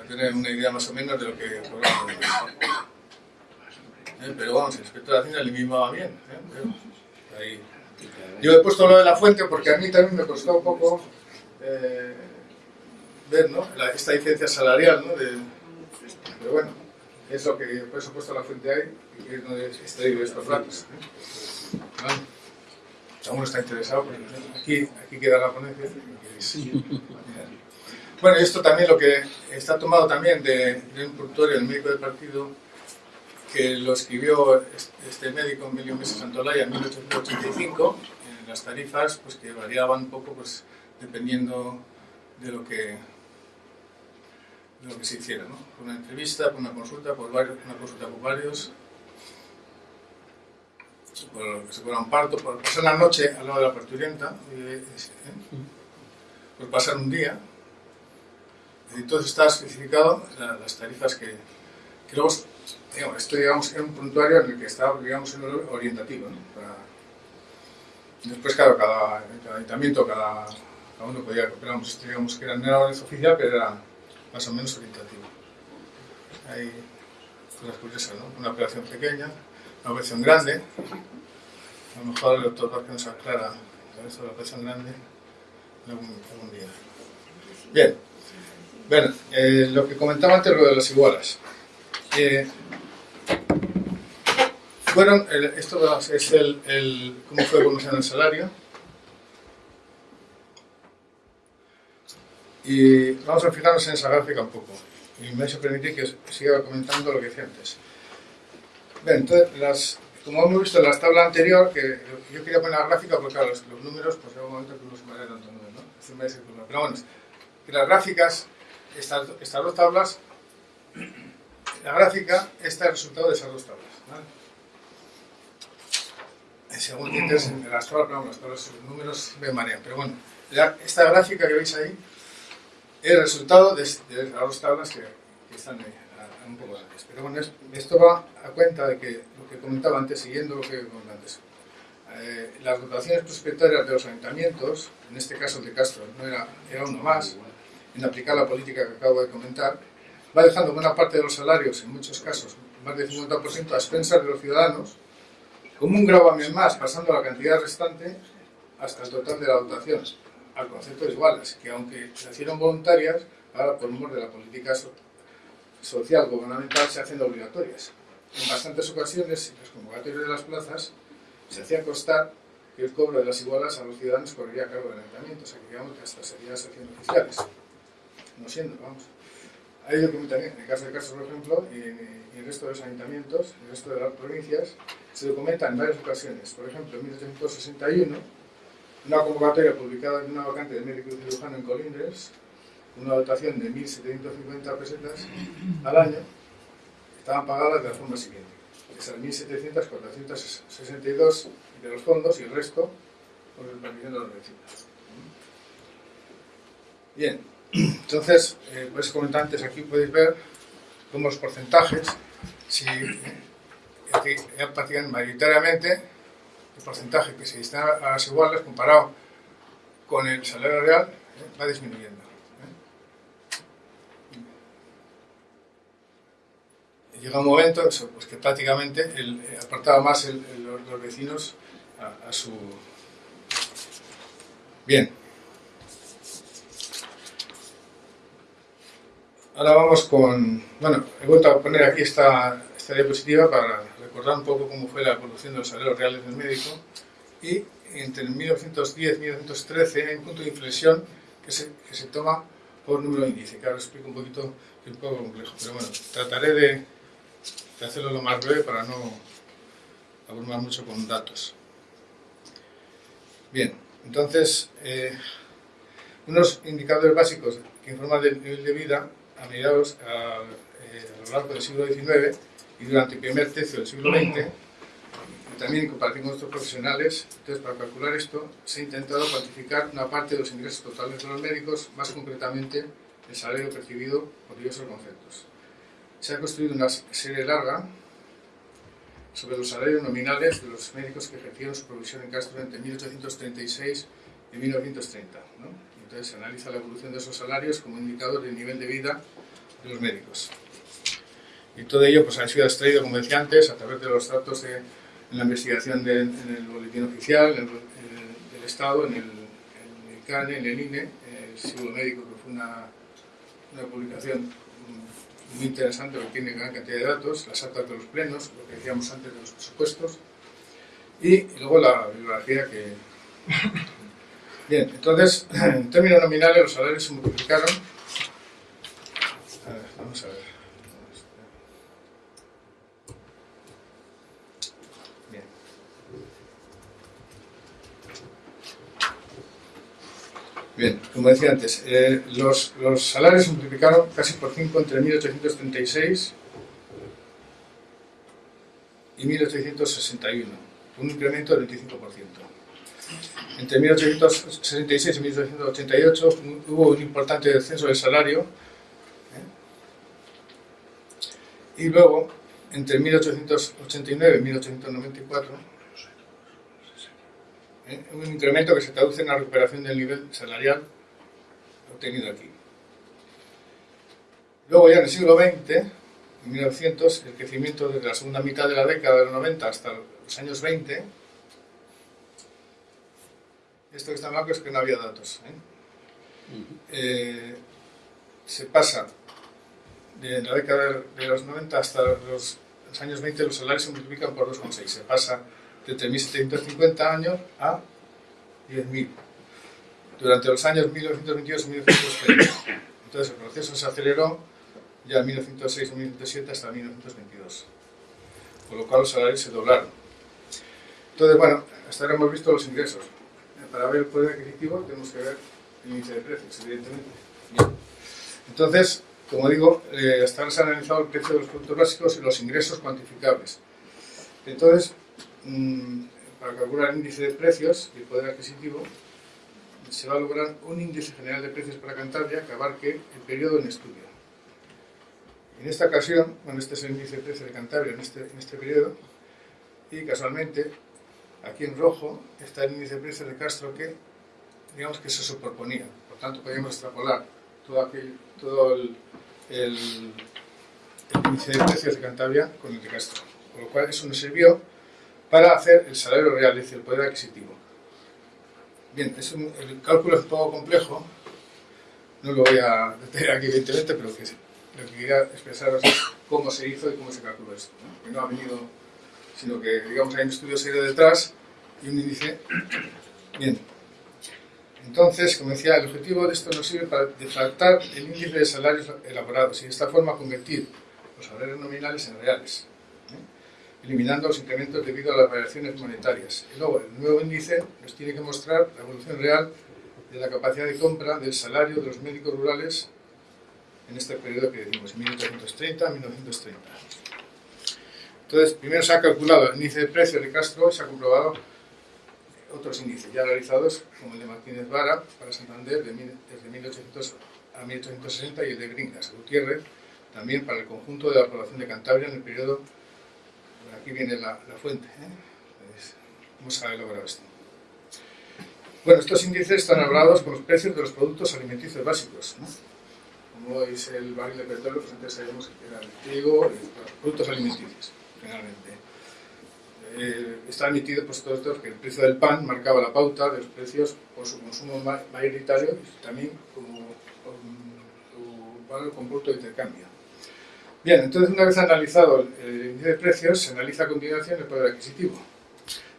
para tener una idea más o menos de lo que cobramos. ¿Eh? Pero vamos, el inspector de Hacienda le mimaba bien. ¿eh? Ahí. Yo he puesto lo de la fuente porque a mí también me costó un poco eh, ver ¿no? la, esta diferencia salarial. ¿no? De, pero bueno, es lo que por eso he puesto la fuente ahí y es donde extraído estos datos. ¿eh? ¿Vale? Si alguno está interesado, pues, aquí, aquí queda la ponencia. Bueno, esto también lo que está tomado también de, de un productor, el médico del partido, que lo escribió este médico Emilio Mesa Santolaya en 1885, en las tarifas pues que variaban un poco pues dependiendo de lo que de lo que se hiciera, ¿no? Por una entrevista, por una consulta, por varios, una consulta por varios, por que se fuera un parto, por pasar la noche al lado de la parturienta, ¿eh? por pasar un día. Todo está especificado, las tarifas que, que luego digamos, esto digamos, es un puntuario en el que está digamos, en orientativo. ¿no? Después, claro, cada, ayuntamiento, cada, uno podía, esto, digamos que era, no era oficial, pero era más o menos orientativo. Hay cosas curiosas, ¿no? Una operación pequeña, una operación grande. A lo mejor el doctor Vázquez nos aclara de la operación grande algún, algún día. Bien. Bueno, eh, lo que comentaba antes, lo de las igualas. Eh, fueron, el, esto es el, el, cómo fue evolucionando el salario. Y vamos a fijarnos en esa gráfica un poco. Y me permitir que siga comentando lo que decía antes. Bien, entonces, las, como hemos visto en la tabla anterior, que yo quería poner la gráfica porque claro, los, números, pues en un momento que no se me tanto número, ¿no? Pero bueno, que las gráficas, estas, estas dos tablas, la gráfica, este es el resultado de esas dos tablas. ¿vale? según dices, en las tablas, no, los números me marean, pero bueno, esta gráfica que veis ahí es el resultado de, de las dos tablas que, están ahí, a, un poco antes. Pero bueno, es, esto va a cuenta de que lo que comentaba antes, siguiendo lo que comentaba antes, eh, las dotaciones prospectarias de los ayuntamientos, en este caso el de Castro no era, era uno más, en aplicar la política que acabo de comentar, va dejando buena parte de los salarios, en muchos casos, más del 50% a expensas de los ciudadanos, como un gravamen más, pasando la cantidad restante hasta el total de la dotación, al concepto de iguales, que aunque se hicieron voluntarias, ahora por mor de la política so social gubernamental se hacen obligatorias. En bastantes ocasiones, los convocatorios de las plazas se hacía constar que el cobro de las igualas a los ciudadanos correría a cargo del ayuntamiento, o sea que digamos que hasta sería haciendo oficiales. No siendo, vamos. Hay documentación, en el caso de Castro, por ejemplo, y en, el resto de los ayuntamientos, en el resto de las provincias, se documenta en varias ocasiones. Por ejemplo, en 1861, una convocatoria publicada en una vacante de médico cirujano en Colindres, una dotación de 1.750 pesetas al año, estaban pagadas de la forma siguiente. Esas 1.700, 462 de los fondos y el resto por el permisión de los vecinos. Bien, entonces, eh, pues comentar antes, aquí podéis ver cómo los porcentajes, si eh, prácticamente mayoritariamente el porcentaje que se destina a las iguales comparado con el salario real eh, va disminuyendo. ¿eh? Llega un momento eso, pues que prácticamente el, apartaba más el, los, los, vecinos a su... Bien. Ahora vamos con... Bueno, he vuelto a poner aquí esta, esta diapositiva para recordar un poco cómo fue la evolución de los salarios reales del médico y entre 1910 y 1913 hay un punto de inflexión que se, que se toma por número índice, que ahora explico un poquito, es un poco complejo, pero bueno, trataré de, de hacerlo lo más breve para no abrumar mucho con datos. Bien, entonces, eh, unos indicadores básicos que informan del nivel de vida a mediados, a, eh, a lo largo del siglo XIX y durante el primer tercio del siglo XX, y también en comparación con nuestros profesionales, entonces para calcular esto se ha intentado cuantificar una parte de los ingresos totales de los médicos, más concretamente el salario percibido por diversos conceptos. Se ha construido una serie larga sobre los salarios nominales de los médicos que ejercieron su profesión en Castro entre 1836 y 1930. ¿no? Entonces se analiza la evolución de esos salarios como indicador del nivel de vida de los médicos. Y todo ello pues, ha sido extraído, como decía antes, a través de los datos de en la investigación de, en el boletín oficial, en del Estado, en el, CANE, en el INE, el Siglo Médico, que fue una, una publicación muy interesante que tiene gran cantidad de datos, las actas de los plenos, lo que decíamos antes de los presupuestos, y luego la bibliografía que... Bien, entonces, en términos nominales los salarios se multiplicaron. Vamos a ver. Bien. Bien, como decía antes, eh, los, los, salarios se multiplicaron casi por 5 entre 1836 y 1861, un incremento del 25%. Entre 1866 y 1888 hubo un importante descenso del salario ¿eh? y luego, entre 1889 y 1894, ¿eh? un incremento que se traduce en la recuperación del nivel salarial obtenido aquí. Luego ya en el siglo XX, en 1900, el crecimiento desde la segunda mitad de la década de los 90 hasta los años 20, esto que está en blanco es que no había datos. ¿eh? Eh, se pasa de la década de los 90 hasta los, los años 20, los salarios se multiplican por 2,6. Se pasa de 3.750 años a 10.000 durante los años 1922 y 1930. Entonces el proceso se aceleró ya en 1906 y 1907 hasta 1922, con lo cual los salarios se doblaron. Entonces, bueno, hasta ahora hemos visto los ingresos. Para ver el poder adquisitivo tenemos que ver el índice de precios, evidentemente. Bien. Entonces, como digo, eh, hasta ahora se ha analizado el precio de los productos básicos y los ingresos cuantificables. Entonces, mmm, para calcular el índice de precios y el poder adquisitivo, se va a lograr un índice general de precios para Cantabria que abarque el periodo en estudio. En esta ocasión, bueno, este es el índice de precios de Cantabria en este, en este periodo, y casualmente, aquí en rojo, está el índice de precios de Castro que, digamos que se superponía. Por tanto, podemos extrapolar todo, el, el, índice de precios de Cantabria con el de Castro. Con lo cual, eso nos sirvió para hacer el salario real, es decir, el poder adquisitivo. Bien, es un, el cálculo es un poco complejo, no lo voy a detener aquí evidentemente, pero lo que quería expresaros es cómo se hizo y cómo se calculó esto. Que no ha venido, sino que digamos hay un estudio serio detrás y un índice. Bien, entonces, como decía, el objetivo de esto nos sirve para deflactar el índice de salarios elaborados y de esta forma convertir los salarios nominales en reales eliminando los incrementos debido a las variaciones monetarias. Y luego, el nuevo índice nos tiene que mostrar la evolución real de la capacidad de compra del salario de los médicos rurales en este periodo que decimos, 1830 a 1930. Entonces, primero se ha calculado el índice de precios de Castro y se ha comprobado otros índices ya realizados, como el de Martínez Vara para Santander de, desde 1800 a 1860 y el de Gringas, Gutiérrez, también para el conjunto de la población de Cantabria en el periodo aquí viene la, fuente. ¿eh? Pues, ¿Cómo se ha esto? Bueno, estos índices están hablados con los precios de los productos alimenticios básicos. ¿no? Como es el barril de petróleo, pues antes sabíamos que era el trigo, los productos alimenticios, generalmente. Eh, está emitido pues, todo esto que el precio del pan marcaba la pauta de los precios por su consumo mayoritario y también como, su valor compuesto de intercambio. Bien, entonces una vez analizado el índice de precios, se analiza a continuación el poder adquisitivo.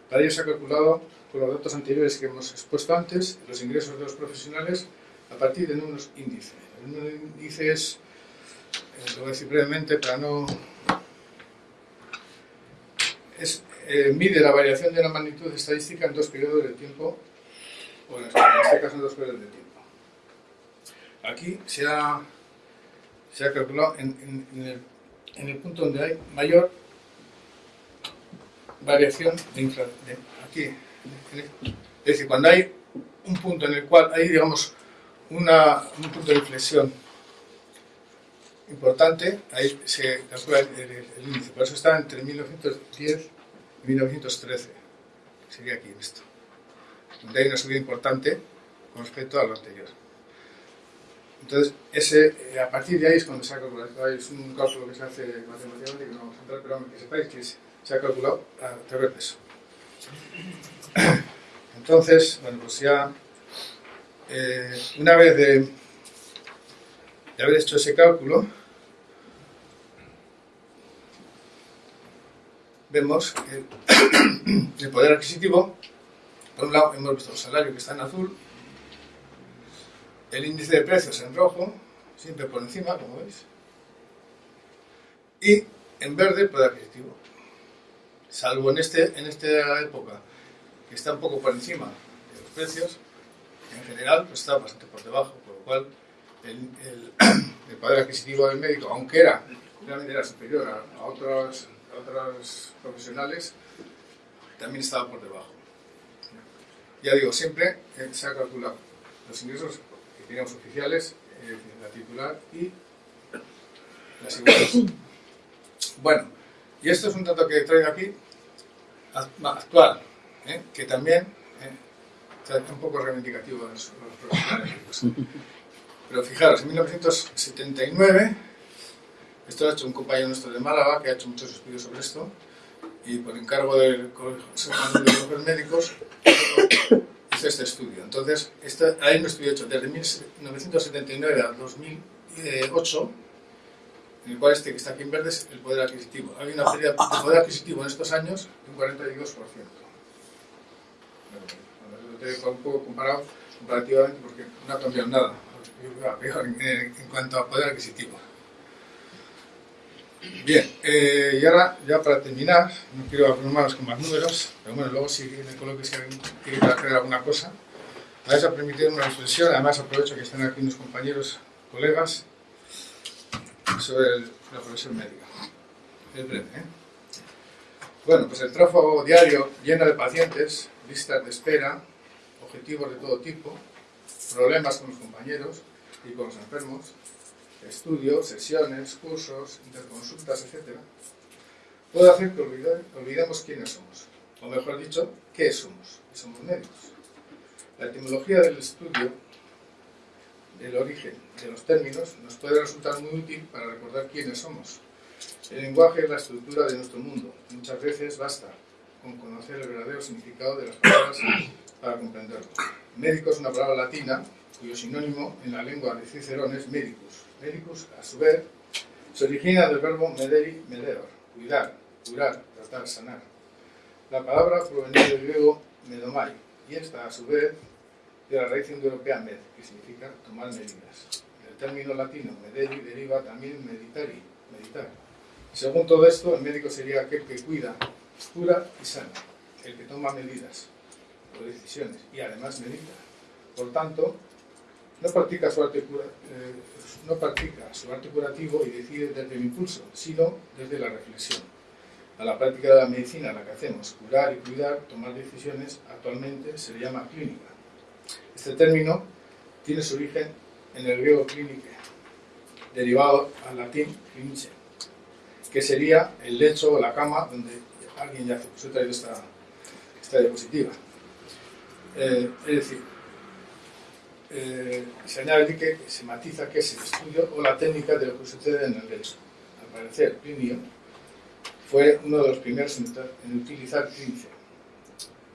Para ello se ha calculado con los datos anteriores que hemos expuesto antes los ingresos de los profesionales a partir de unos índices. El número de índices, eh, lo voy a decir brevemente para no... Es, eh, mide la variación de la magnitud estadística en dos periodos de tiempo, o en este caso en dos periodos de tiempo. Aquí se ha, se ha calculado en, en, el, punto donde hay mayor variación de inflación. Aquí, es decir, cuando hay un punto en el cual hay, digamos, una, un punto de inflexión importante, ahí se calcula el, índice. Por eso está entre 1910 y 1913. Sería aquí en esto. Donde hay una subida importante con respecto a lo anterior. Entonces, ese, eh, a partir de ahí es cuando se ha calculado. Es un cálculo que se hace matemáticamente, que no vamos a entrar, pero que sepáis que se ha calculado a través de eso. Entonces, bueno, pues ya, eh, una vez de, de haber hecho ese cálculo, vemos que el poder adquisitivo, por un lado hemos visto el salario que está en azul, el índice de precios en rojo, siempre por encima, como veis, y en verde el poder adquisitivo. Salvo en, este, en esta época, que está un poco por encima de los precios, en general pues está bastante por debajo, por lo cual el, poder adquisitivo del médico, aunque era, realmente era superior a otros profesionales, también estaba por debajo. Ya digo, siempre eh, se ha calculado los ingresos digamos, oficiales, eh, la titular y las iguales. Bueno, y esto es un dato que traigo aquí, actual, ¿eh? que también ¿eh? es un poco reivindicativo de los, profesionales. Pero fijaros, en 1979, esto lo ha hecho un compañero nuestro de Málaga, que ha hecho muchos estudios sobre esto, y por encargo del Consejo de los Médicos, este estudio. Entonces, hay un estudio hecho desde 1979 a 2008, en el cual este que está aquí en verde es el poder adquisitivo. Hay una pérdida de poder adquisitivo en estos años de un 42%. lo tengo un poco comparado comparativamente porque no ha cambiado nada en, en cuanto a poder adquisitivo. Bien, eh, y ahora ya para terminar, no quiero abrumaros con más números, pero bueno, luego si en el coloquio si quiere hacer alguna cosa, vais a permitir una reflexión, además aprovecho que están aquí unos compañeros, colegas, sobre la profesión médica. Es breve, ¿eh? Bueno, pues el tráfago diario lleno de pacientes, listas de espera, objetivos de todo tipo, problemas con los compañeros y con los enfermos, estudios, sesiones, cursos, interconsultas, etc., puede hacer que olvidemos quiénes somos, o mejor dicho, qué somos, y somos médicos. La etimología del estudio del origen de los términos nos puede resultar muy útil para recordar quiénes somos. El lenguaje es la estructura de nuestro mundo. Muchas veces basta con conocer el verdadero significado de las palabras para comprenderlo. Médico es una palabra latina cuyo sinónimo en la lengua de Cicerón es medicus, Medicus, a su vez, se origina del verbo mederi, medeor, cuidar, curar, tratar, sanar. La palabra proviene del griego medomai, y esta, a su vez, de la raíz indoeuropea med, que significa tomar medidas. El término latino mederi deriva también meditari, meditar. Según todo esto, el médico sería aquel que cuida, cura y sana, el que toma medidas o decisiones y además medita. Por tanto, no practica su arte, eh, no practica su arte curativo y decide desde el impulso, sino desde la reflexión. A la práctica de la medicina, la que hacemos, curar y cuidar, tomar decisiones, actualmente se llama clínica. Este término tiene su origen en el griego clínico, derivado al latín clinice, que sería el lecho o la cama donde alguien yace. Pues he traído esta, esta diapositiva. Eh, es decir, eh, se añade que se matiza que es el estudio o la técnica de lo que sucede en el lecho. Al parecer, Plinio fue uno de los primeros en utilizar clínica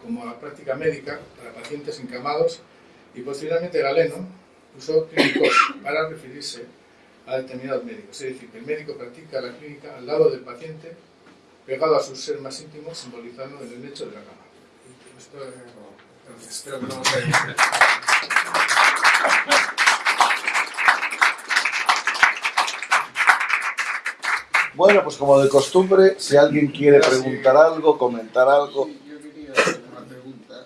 como la práctica médica para pacientes encamados y posteriormente Galeno usó clínicos para referirse a determinados médicos. Es decir, que el médico practica la clínica al lado del paciente, pegado a su ser más íntimo, simbolizando el lecho de la cama. Esto, entonces, espero que no Bueno, pues como de costumbre, si alguien quiere preguntar algo, comentar algo. Sí, yo quería hacer una pregunta.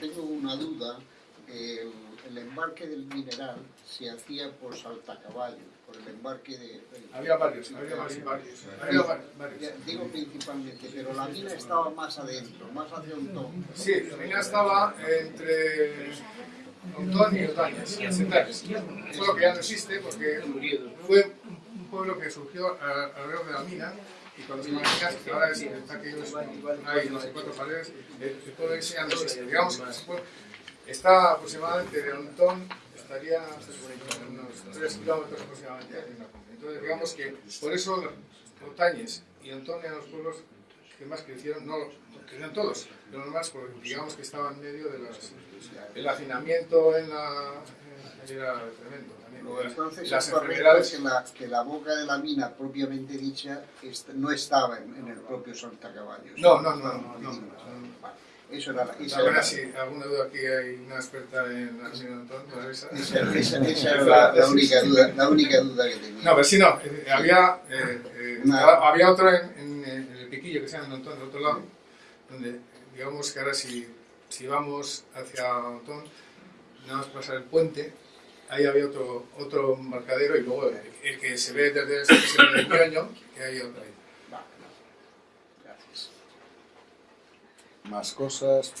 Tengo una duda. El, el embarque del mineral se hacía por saltacaballo, por el embarque de... Había varios, había varios. varios. Había varios. Digo principalmente, pero la mina estaba más adentro, más hacia un tono. Sí, la mina estaba entre Ontón y Otañez, en Centales. Un pueblo que ya no existe porque fue un pueblo que surgió alrededor de la mina y cuando se imaginas que ahora es está que es- hay no sé cuatro paredes, el, pueblo ese ya no existe. Digamos que está aproximadamente de Ontón, estaría unos 3 kilómetros aproximadamente. Entonces digamos que por eso Otañez y Ontón eran los pueblos que más crecieron, no crecieron todos, pero los más, digamos que estaban en medio de las, el hacinamiento en la, era tremendo también. Entonces las enfermedades, que la, que la boca de la mina propiamente dicha no estaba en, en el propio saltacaballo. no, no, no, no, no, no. Vale, Eso era la... Esa A ver era, si alguna duda aquí hay una experta en pues avisa. esa- esa- esa era la, la única duda, la única duda que tenía. No, pero sí, no. eh, había, eh, eh, había otro en, en- en el piquillo que se llama Ontón, del otro lado, donde digamos que ahora si, si vamos hacia Ontón, nada más pasar el puente, ahí había otro, otro embarcadero y luego el, el que se ve desde el, el Ñoño, que hay otro ahí. Gracias. Más cosas.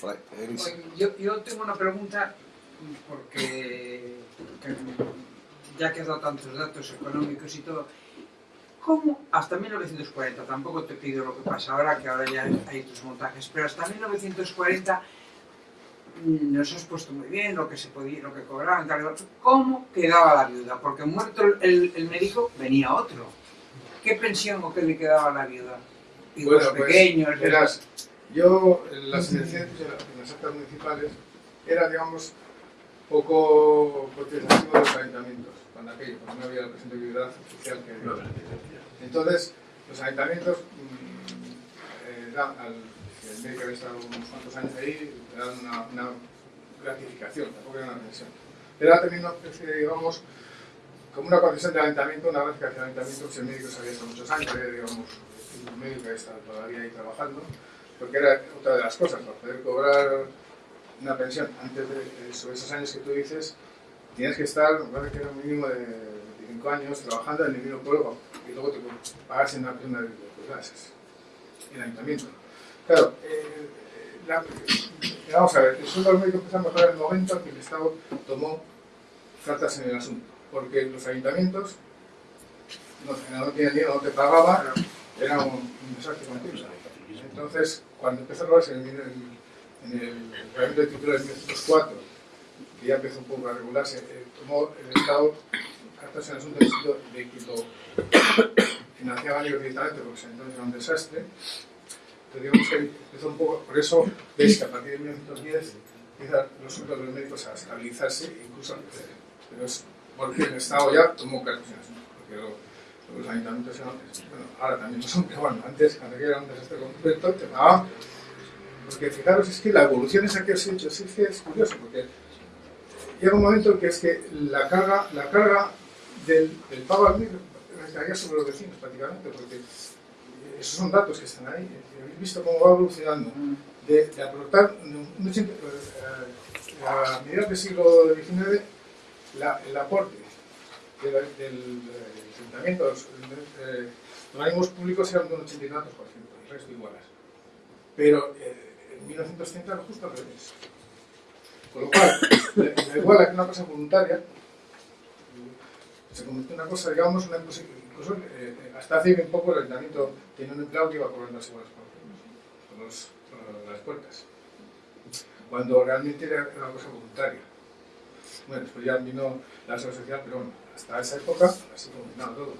Yo, yo tengo una pregunta porque que- ya que has dado tantos datos económicos y todo, ¿cómo hasta 1940, tampoco te pido lo que pasa ahora, que ahora ya hay otros montajes, pero hasta 1940 mm, nos has puesto muy bien lo que se podía, lo que cobraban, tal, y. ¿cómo quedaba la viuda? Porque muerto el, el médico venía otro. ¿Qué pensión o qué le quedaba a la viuda? Hijos Bueno, pues, pequeños, verás, yo en las elecciones, en las- actas municipales, era, digamos, poco protestativo de los ayuntamientos, cuando aquello, porque no había la presentabilidad oficial que había. Entonces, los ayuntamientos, mm, eh, al, el médico había estado unos cuantos años ahí, le dan una, una gratificación, tampoco era una pensión. Era también una de, digamos, como una concesión del ayuntamiento, una gratificación del ayuntamiento, si el médico se había estado muchos años, era, digamos, un médico que está todavía ahí trabajando, porque era otra de las cosas, para poder cobrar una pensión antes de eso, esos años que tú dices, tienes que estar, me parece que era un mínimo de 25 años trabajando en el pueblo y luego te pagas en una prima de pues, ese es el ayuntamiento. Claro, eh, la- vamos a ver, el sueldo del médico empezó a mejorar en el momento en que el Estado tomó cartas en el asunto, porque los ayuntamientos no, tenían dinero, no te pagaba, era un, desastre continuo. Entonces, cuando empezó a robarse en el, en el reglamento de título de 1904, que ya empezó un poco a regularse, eh, tomó el Estado cartas en el asunto de que lo financiaban directamente, porque entonces era un desastre. Entonces, digamos que empezó un poco, por eso veis que a partir de 1910 empiezan los sueldos de los médicos a estabilizarse e incluso a crecer. Pero es porque el Estado ya tomó cartas en el asunto, porque lo- los ayuntamientos eran, bueno, ahora también lo son, pero bueno, antes, cuando era un desastre completo, te pagaban. Porque fijaros, es que la evolución esa que os he hecho, sí, que es curioso, porque llega un momento en que es que la carga, la carga del, del pago al médico recaía sobre los vecinos prácticamente, porque esos son datos que están ahí. Habéis visto cómo va evolucionando. De, de aportar, un- ochenta- eh, a mediados del siglo XIX, la- el aporte de la- del, ayuntamiento, los, eh, los organismos públicos eran de un 80 y tantos por ciento, el resto igualas. Pero eh, en 1930 era justo al revés. Con lo cual, da da igual a que una cosa voluntaria, se convirtió en una cosa, digamos, una incluso eh, hasta hace bien poco el ayuntamiento tenía un empleado que iba cobrando las iguales por, los- por las puertas, cuando realmente era una cosa voluntaria. Bueno, después ya vino la social, pero bueno, hasta esa época así funcionaba todo.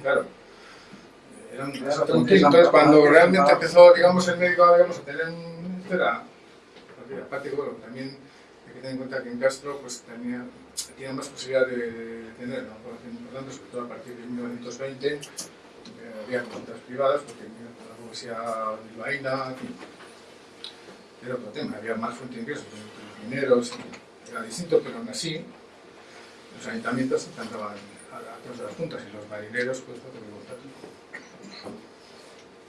Claro, era un continuo. Entonces, cuando realmente empezó, digamos, el médico digamos, a tener un... Era, aparte, bueno, también tener en cuenta que en Castro pues, tenía, más posibilidad de, de tener una sobre todo a partir de 1920, eh, había consultas privadas, porque la burguesía bilbaína, era otro tema, había más fuente de ingresos, los mineros, era distinto, pero aún así los ayuntamientos encantaban a, a las juntas y los marineros, pues, otro voluntad.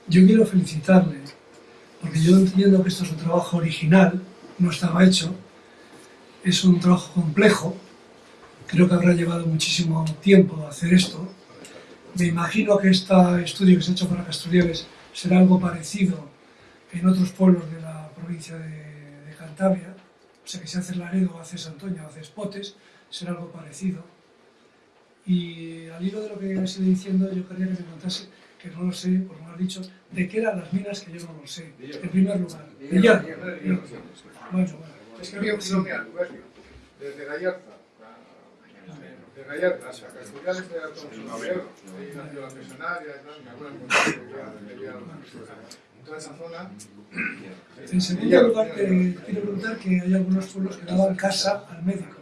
Yo quiero felicitarle, porque yo entiendo que esto es un trabajo original, no estaba hecho, es un trabajo complejo, creo que habrá llevado muchísimo tiempo hacer esto. Me imagino que este estudio que se ha hecho para Casturieles será algo parecido en otros pueblos de la provincia de, de Cantabria, o sea que si haces Laredo, haces Antoña, haces Potes, será algo parecido. Y al hilo de lo que has ido diciendo, yo quería que me contase, que no lo sé, por no lo has dicho, de qué eran las minas, que yo no lo sé, en primer lugar. De hierro. Bueno, bueno. Es que había un desde Gallarta, a- de era. Ahí nació la acuerdo que había en toda esa zona. En segundo lugar, te quiero preguntar que hay algunos pueblos que daban casa al médico.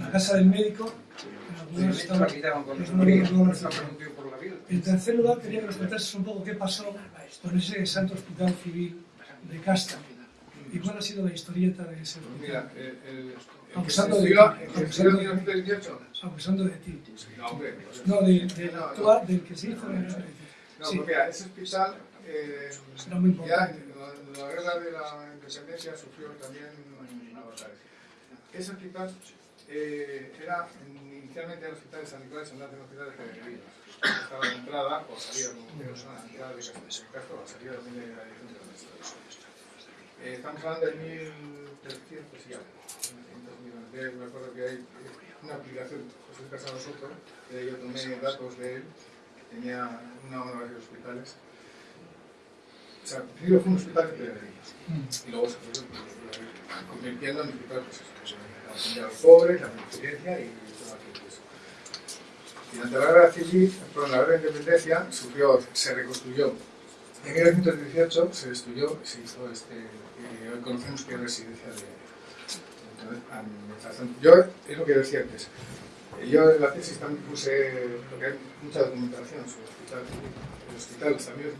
La casa del médico, en algunos estaban... En tercer lugar, quería que nos contases un poco qué pasó con ese Santo Hospital Civil de Casta y cuál ha sido la historieta de ese Pues mira, el, el, el Abusando de el abusando estudió en de ti. 1918. abusando de ti. No, hombre. pues, No, de, del No, del que se hizo en el No, Sí. porque mira, ese hospital eh, muy ya importante. en la, en la guerra de la independencia sufrió también una batalla. Ese hospital eh, era inicialmente el hospital de San Nicolás en la hospital de. Estaba la entrada o salida, quiero son la entrada de Castro, de Castro, la salida también de la dirección de la. Eh, estamos hablando de 1300 y algo. 1300 millones. De- Me acuerdo que hay una aplicación, José Casado Soto, que yo tomé datos de él, que tenía una o varios hospitales. O sea, primero fue un hospital de peregrinos y luego se fue pues, convirtiendo en hospital, pues pues, a los pobres, la beneficencia y todo aquello. Pues. Y durante la guerra civil, perdón, la guerra de independencia, sufrió, se reconstruyó. En 1918 se destruyó, se hizo este, que hoy conocemos que es residencia de, entonces. Yo, es lo que decía antes, eh, yo en la tesis también puse, porque hay mucha documentación sobre el hospital. El hospital también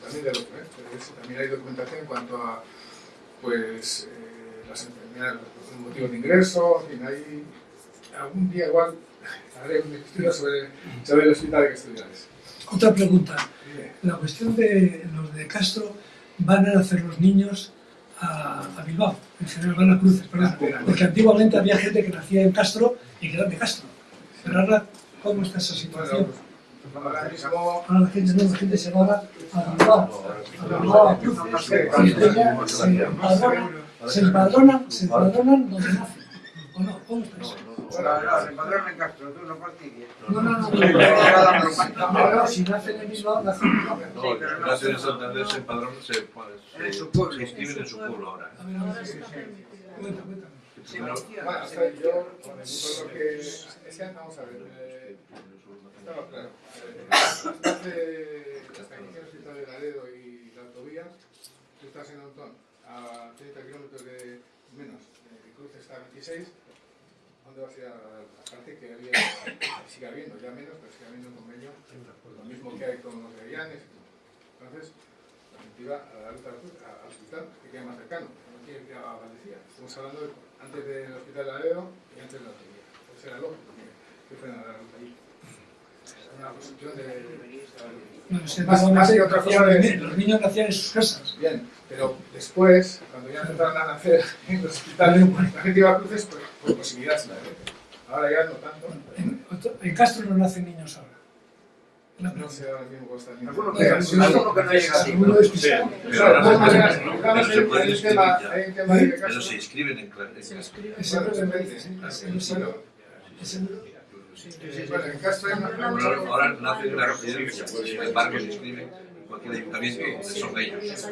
también de otro, ¿eh? También hay documentación en cuanto a pues, eh, las enfermedades, los motivos de ingreso, en fin, hay algún día igual haré un estudio sobre, sobre el hospital de Castellanes. Otra pregunta. La cuestión de los de Castro, van a nacer los niños a, a Bilbao, en general van a Cruces, perdón, porque antiguamente había gente que nacía en Castro y que eran de Castro. Pero ahora, ¿cómo está esa situación? pues, ahora mismo Ahora la gente, no, la gente se va a Bilbao, a Bilbao, a Cruces, se empadronan, se empadronan donde nacen. ¿O no? ¿Cómo está eso? No, se empadronan en Castro, tú no fastidies. No, no, no, no, si nacen en Bilbao. Sí, pero no- Nacer en Santander se En su pueblo. se inscriben en su pueblo ahora. A ver, a ver, cuenta, cuéntame. Primero, Bueno, hasta yo, por lo que. Es que vamos a ver. Eh, estaba claro. Eh, hasta hace. Hasta que hicieron el hospital de Laredo y la autovía, tú estás en Antón, a 30 kilómetros de menos, de Cruces está a 26. ¿Dónde vas a la Aparte que había, sigue habiendo, ya menos, pero sigue habiendo un convenio, lo mismo que hay con los de Llanes y todo. Entonces, la gente iba a ruta al hospital, que queda más cercano, no tiene que ir a Valdecía. Estamos hablando de, antes del hospital de Laredo y antes de la autovía. Pues era lógico que, que fueran a la ruta. Una cuestión de... Bueno, se Más- más que otra cosa de- Los niños nacían en sus casas. Bien, pero después, cuando ya empezaron a nacer en los hospitales, la gente iba a cruces por, por posibilidad. ¿sabes? Ahora ya no tanto. En, otro- en Castro no nacen niños ahora. No sé ahora mismo cómo está el niño. Alguno No, que- no llega así. Alguno despistado. Claro, de todas maneras, pero se en- de Pero caso. se inscriben en, en Castro. Ese Bueno, no depende. ese- ese no sé. Bueno, Ese no- bueno, en Castro hay una Ahora, ahora nacen en la residencia, sin embargo se inscriben en cualquier ayuntamiento donde son ellos.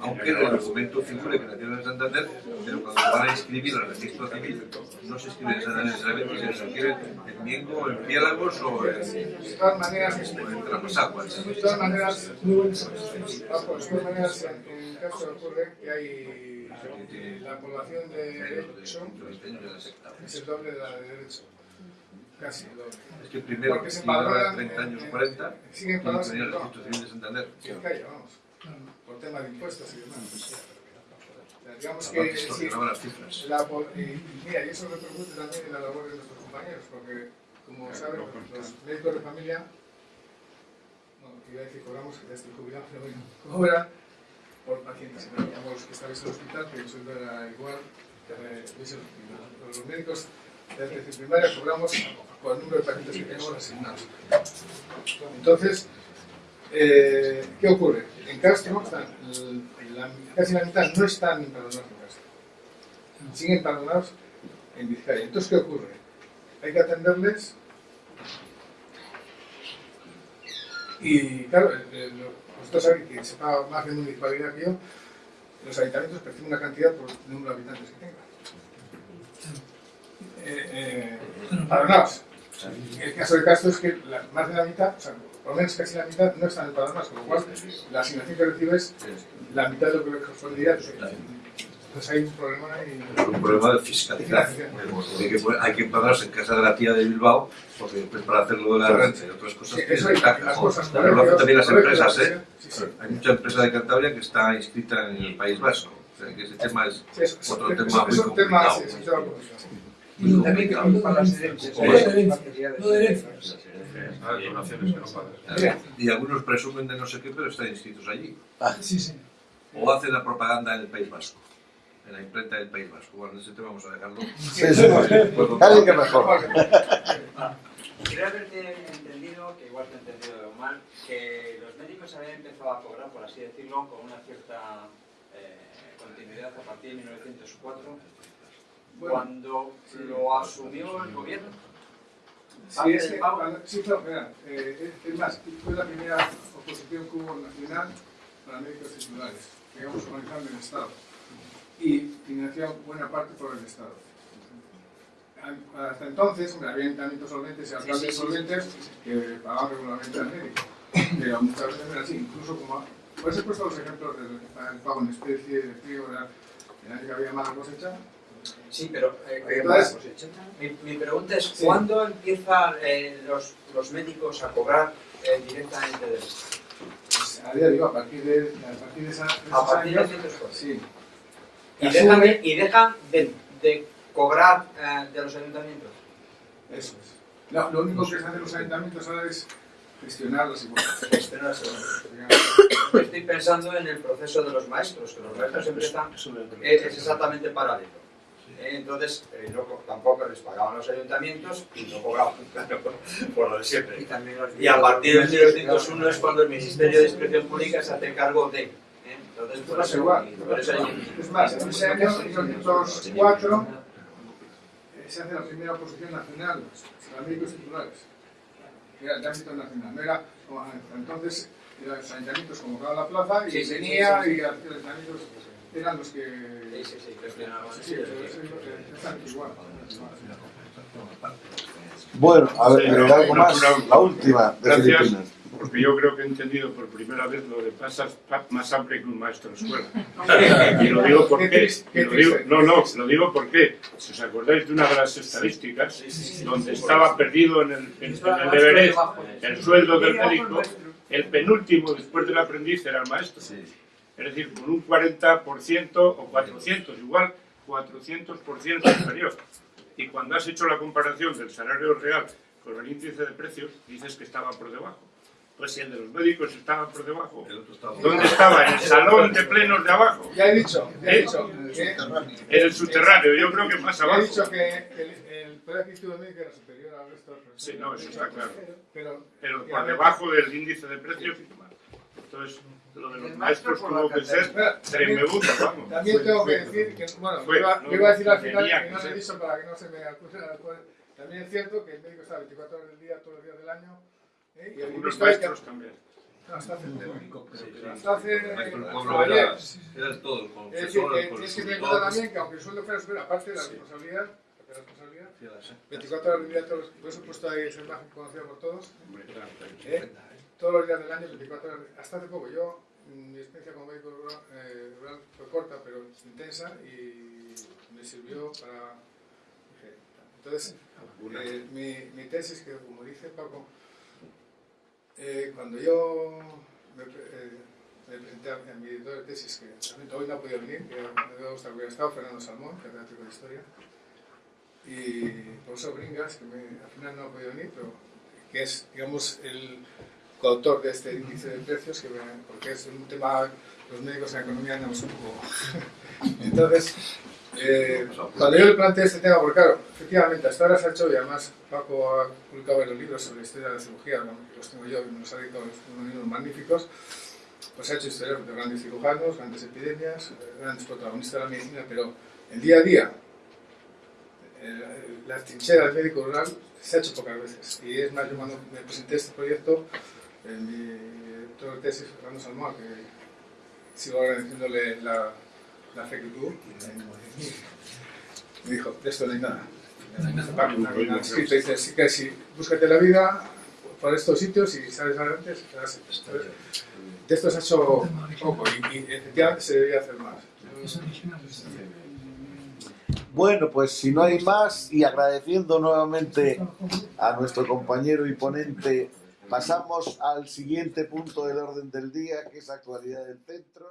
Aunque el documento figure que nacieron en Santander, pero cuando van a inscribir al registro civil, no se inscriben en Santander necesariamente, sino se inscriben en Miengo, en Piélagos o en, De todas maneras, o en Tramasaguas. de todas maneras, de todas maneras, en, caso ocurre que hay eh, la población de derecho Dentro de 20 años ya la secta. es el doble de la de derecho. Casi el. Es que primero, Porque se si ahora empadronan 30 en- años, en- 40, Siguen pagando tenía el registro civil de Santander. en calle, vamos, por tema de impuestos y demás. O sea, digamos que sí, que las cifras. la y, y mira, y eso repercute también en la labor de nuestros compañeros, porque como saben, los médicos de familia, bueno, que iba a decir cobramos, que ya estoy jubilado, pero bueno, cobran por pacientes. Y digamos, que estáis en el hospital, que el sueldo era igual, que eh, el los médicos de atención primaria cobramos por el número de pacientes que tenemos asignados. Entonces, eh, ¿qué ocurre? En Castro, casi la mitad no están empadronados en Castro. Siguen empadronados en Vizcaya. Entonces, ¿qué ocurre? Hay que atenderles y, claro, vosotros sabéis que se paga más de municipalidad que yo, los ayuntamientos perciben una cantidad por el número de habitantes que tengan. Eh, eh, empadronados. El caso de Castro es que la- más de la mitad, o sea, por lo menos casi la mitad, no están empadronados, con lo cual la asignación que recibes, la mitad de lo que le correspondería. Entonces hay un problema. Es un problema de fiscalidad. Hay que, hay que empadronarse en casa de la tía de Bilbao, porque después para hacerlo de la renta y otras cosas Sí, eso hay las cosas. Pero lo hacen también las empresas, ¿eh? Sí, sí. Hay mucha empresa de Cantabria que está inscrita en el País Vasco. O sea, que ese tema es otro tema es muy un tema, complicado. Y También que las herencias. herencias, herencias. Ah, algunos presumen de no sé qué, pero están inscritos allí. Sí, sí. O hacen la propaganda en el País Vasco. En la imprenta del País Vasco. Bueno, ese tema vamos a dejarlo. Sí, sí. Pues, que mejor. Creo haberte entendido, que igual te he entendido mal, que los médicos habían empezado a cobrar, por así decirlo, con una cierta eh, continuidad a partir de 1904, Bueno, cuando lo asumió el gobierno. Sí, es que, sí, no, mira, eh, es, más, fue la primera oposición que hubo nacional para médicos titulares, digamos, organizando el Estado. Y financiado buena parte por el Estado. Hasta entonces, hombre, había ayuntamientos solventes y alcaldes solventes que pagaban regularmente al médico. Pero muchas veces era así, incluso como... Por eso he puesto los ejemplos del pago en especie, de frío, el año que había mala cosecha, Sí, pero eh, Entonces- mi, mi pregunta es, Sí. ¿cuándo empiezan eh, los, los médicos a cobrar eh, directamente del Estado? pues, a día de hoy, a partir de, a partir de, esa, de A partir de años, 1904. sí. Y dejan, de- y dejan de, de cobrar eh, de los ayuntamientos. Eso es. No, lo único que hacen los ayuntamientos ahora es gestionar las igualdades. Estoy pensando en el proceso de los maestros, que los maestros empiezan, eh, es exactamente paralelo. Eh, Entonces, eh, no tampoco les pagaban los ayuntamientos y no cobraban, claro, por lo de siempre. Y también los Y a partir del 1901 es cuando el Ministerio de Inspección Pública se hace cargo de. ¿eh? Entonces, por eso, igual. por eso hay- Es más, en ese año, en 1904, eh, se hace la primera oposición nacional para médicos titulares. que Era de ámbito nacional. No era, entonces, eran los ayuntamientos convocaban la plaza y Sí, venía sí, sí. y los ayuntamientos eran los que... Sí, sí, sí, gestionaban. Sí, pero eso es exactamente igual. Bueno, a ver, pero algo más, la última de Gracias. Filipinas. Porque yo creo que he entendido por primera vez lo de pasas pa- más hambre que un maestro de escuela. Y lo digo porque, lo digo, no, no, lo digo porque, si os acordáis de una de las estadísticas, donde estaba perdido en el, en, en el Everest el sueldo del médico, el penúltimo después del aprendiz era el maestro. Es decir, con un 40% o 400, igual 400% superior. Y cuando has hecho la comparación del salario real con el índice de precios, dices que estaba por debajo. Pues si el de los médicos estaba por debajo, El otro estaba- ¿dónde estaba? En el salón de plenos de abajo, Ya he dicho, ya he ¿Eh? dicho, en el subterráneo, yo creo que más ya he abajo. dicho que el, el del médico era superior al resto de los Sí, no, eso está claro. Pero, Pero por debajo del índice de precios. Entonces, lo de los maestros la que ser Espera, tremebundo, vamos. También tengo que decir que, bueno, Fue, iba, no, iba a decir al final, que no lo he dicho para que no se me acuse la. También es cierto que el médico está 24 horas del día, todos los días del año. ¿eh? Y Algunos hay que- maestros también. No, hasta hace, Sí, hasta hace, El maestro del hasta pueblo ayer. era, era todo, el Es decir, que tienes que tener en cuenta también que aunque el sueldo fuera superior, aparte de la responsabilidad, de la responsabilidad, Sí, la sé. 24 horas del día, todos, por eso he puesto ahí esa imagen conocida por todos, Hombre, claro, claro. ¿eh? Todos los días del año, 24 horas, hasta hace poco. Yo mi experiencia como médico rural, eh, rural fue corta pero intensa y me sirvió para... Entonces, eh, mi, mi tesis, que como dice Paco, eh, cuando yo me, me presenté a, a mi editor de tesis, que realmente hoy no ha podido venir, que me debe gustar que hubiera estado, Fernando Salmón, catedrático de Historia, y profesor Bringas, que me- al final no ha podido venir, pero que es, digamos, el coautor de este índice de precios, que porque es un tema, los médicos en economía andamos un poco... Entonces, eh, cuando yo le planteé este tema, porque claro, efectivamente, hasta ahora se ha hecho, y además Paco ha publicado varios libros sobre la historia de la cirugía, ¿no? los tengo yo, y me los ha editado unos libros magníficos, pues ha hecho historias de grandes cirujanos, grandes epidemias, grandes protagonistas de la medicina, pero el día a día, la trinchera del médico rural se ha hecho pocas veces. Y es más, yo cuando me presenté este proyecto, en mi director de tesis, Fernando Salmoa, que sigo agradeciéndole la, la fe que tuvo, me dijo, de esto no hay nada. No hay nada, Paco, no hay nada escrito. Dice, sí que sí, búscate la vida por estos sitios y sales adelante, serás De esto se ha hecho poco y, y efectivamente se debería hacer más. Bueno, pues si no hay más y agradeciendo nuevamente a nuestro compañero y ponente, pasamos al siguiente punto del orden del día, que es actualidad del centro.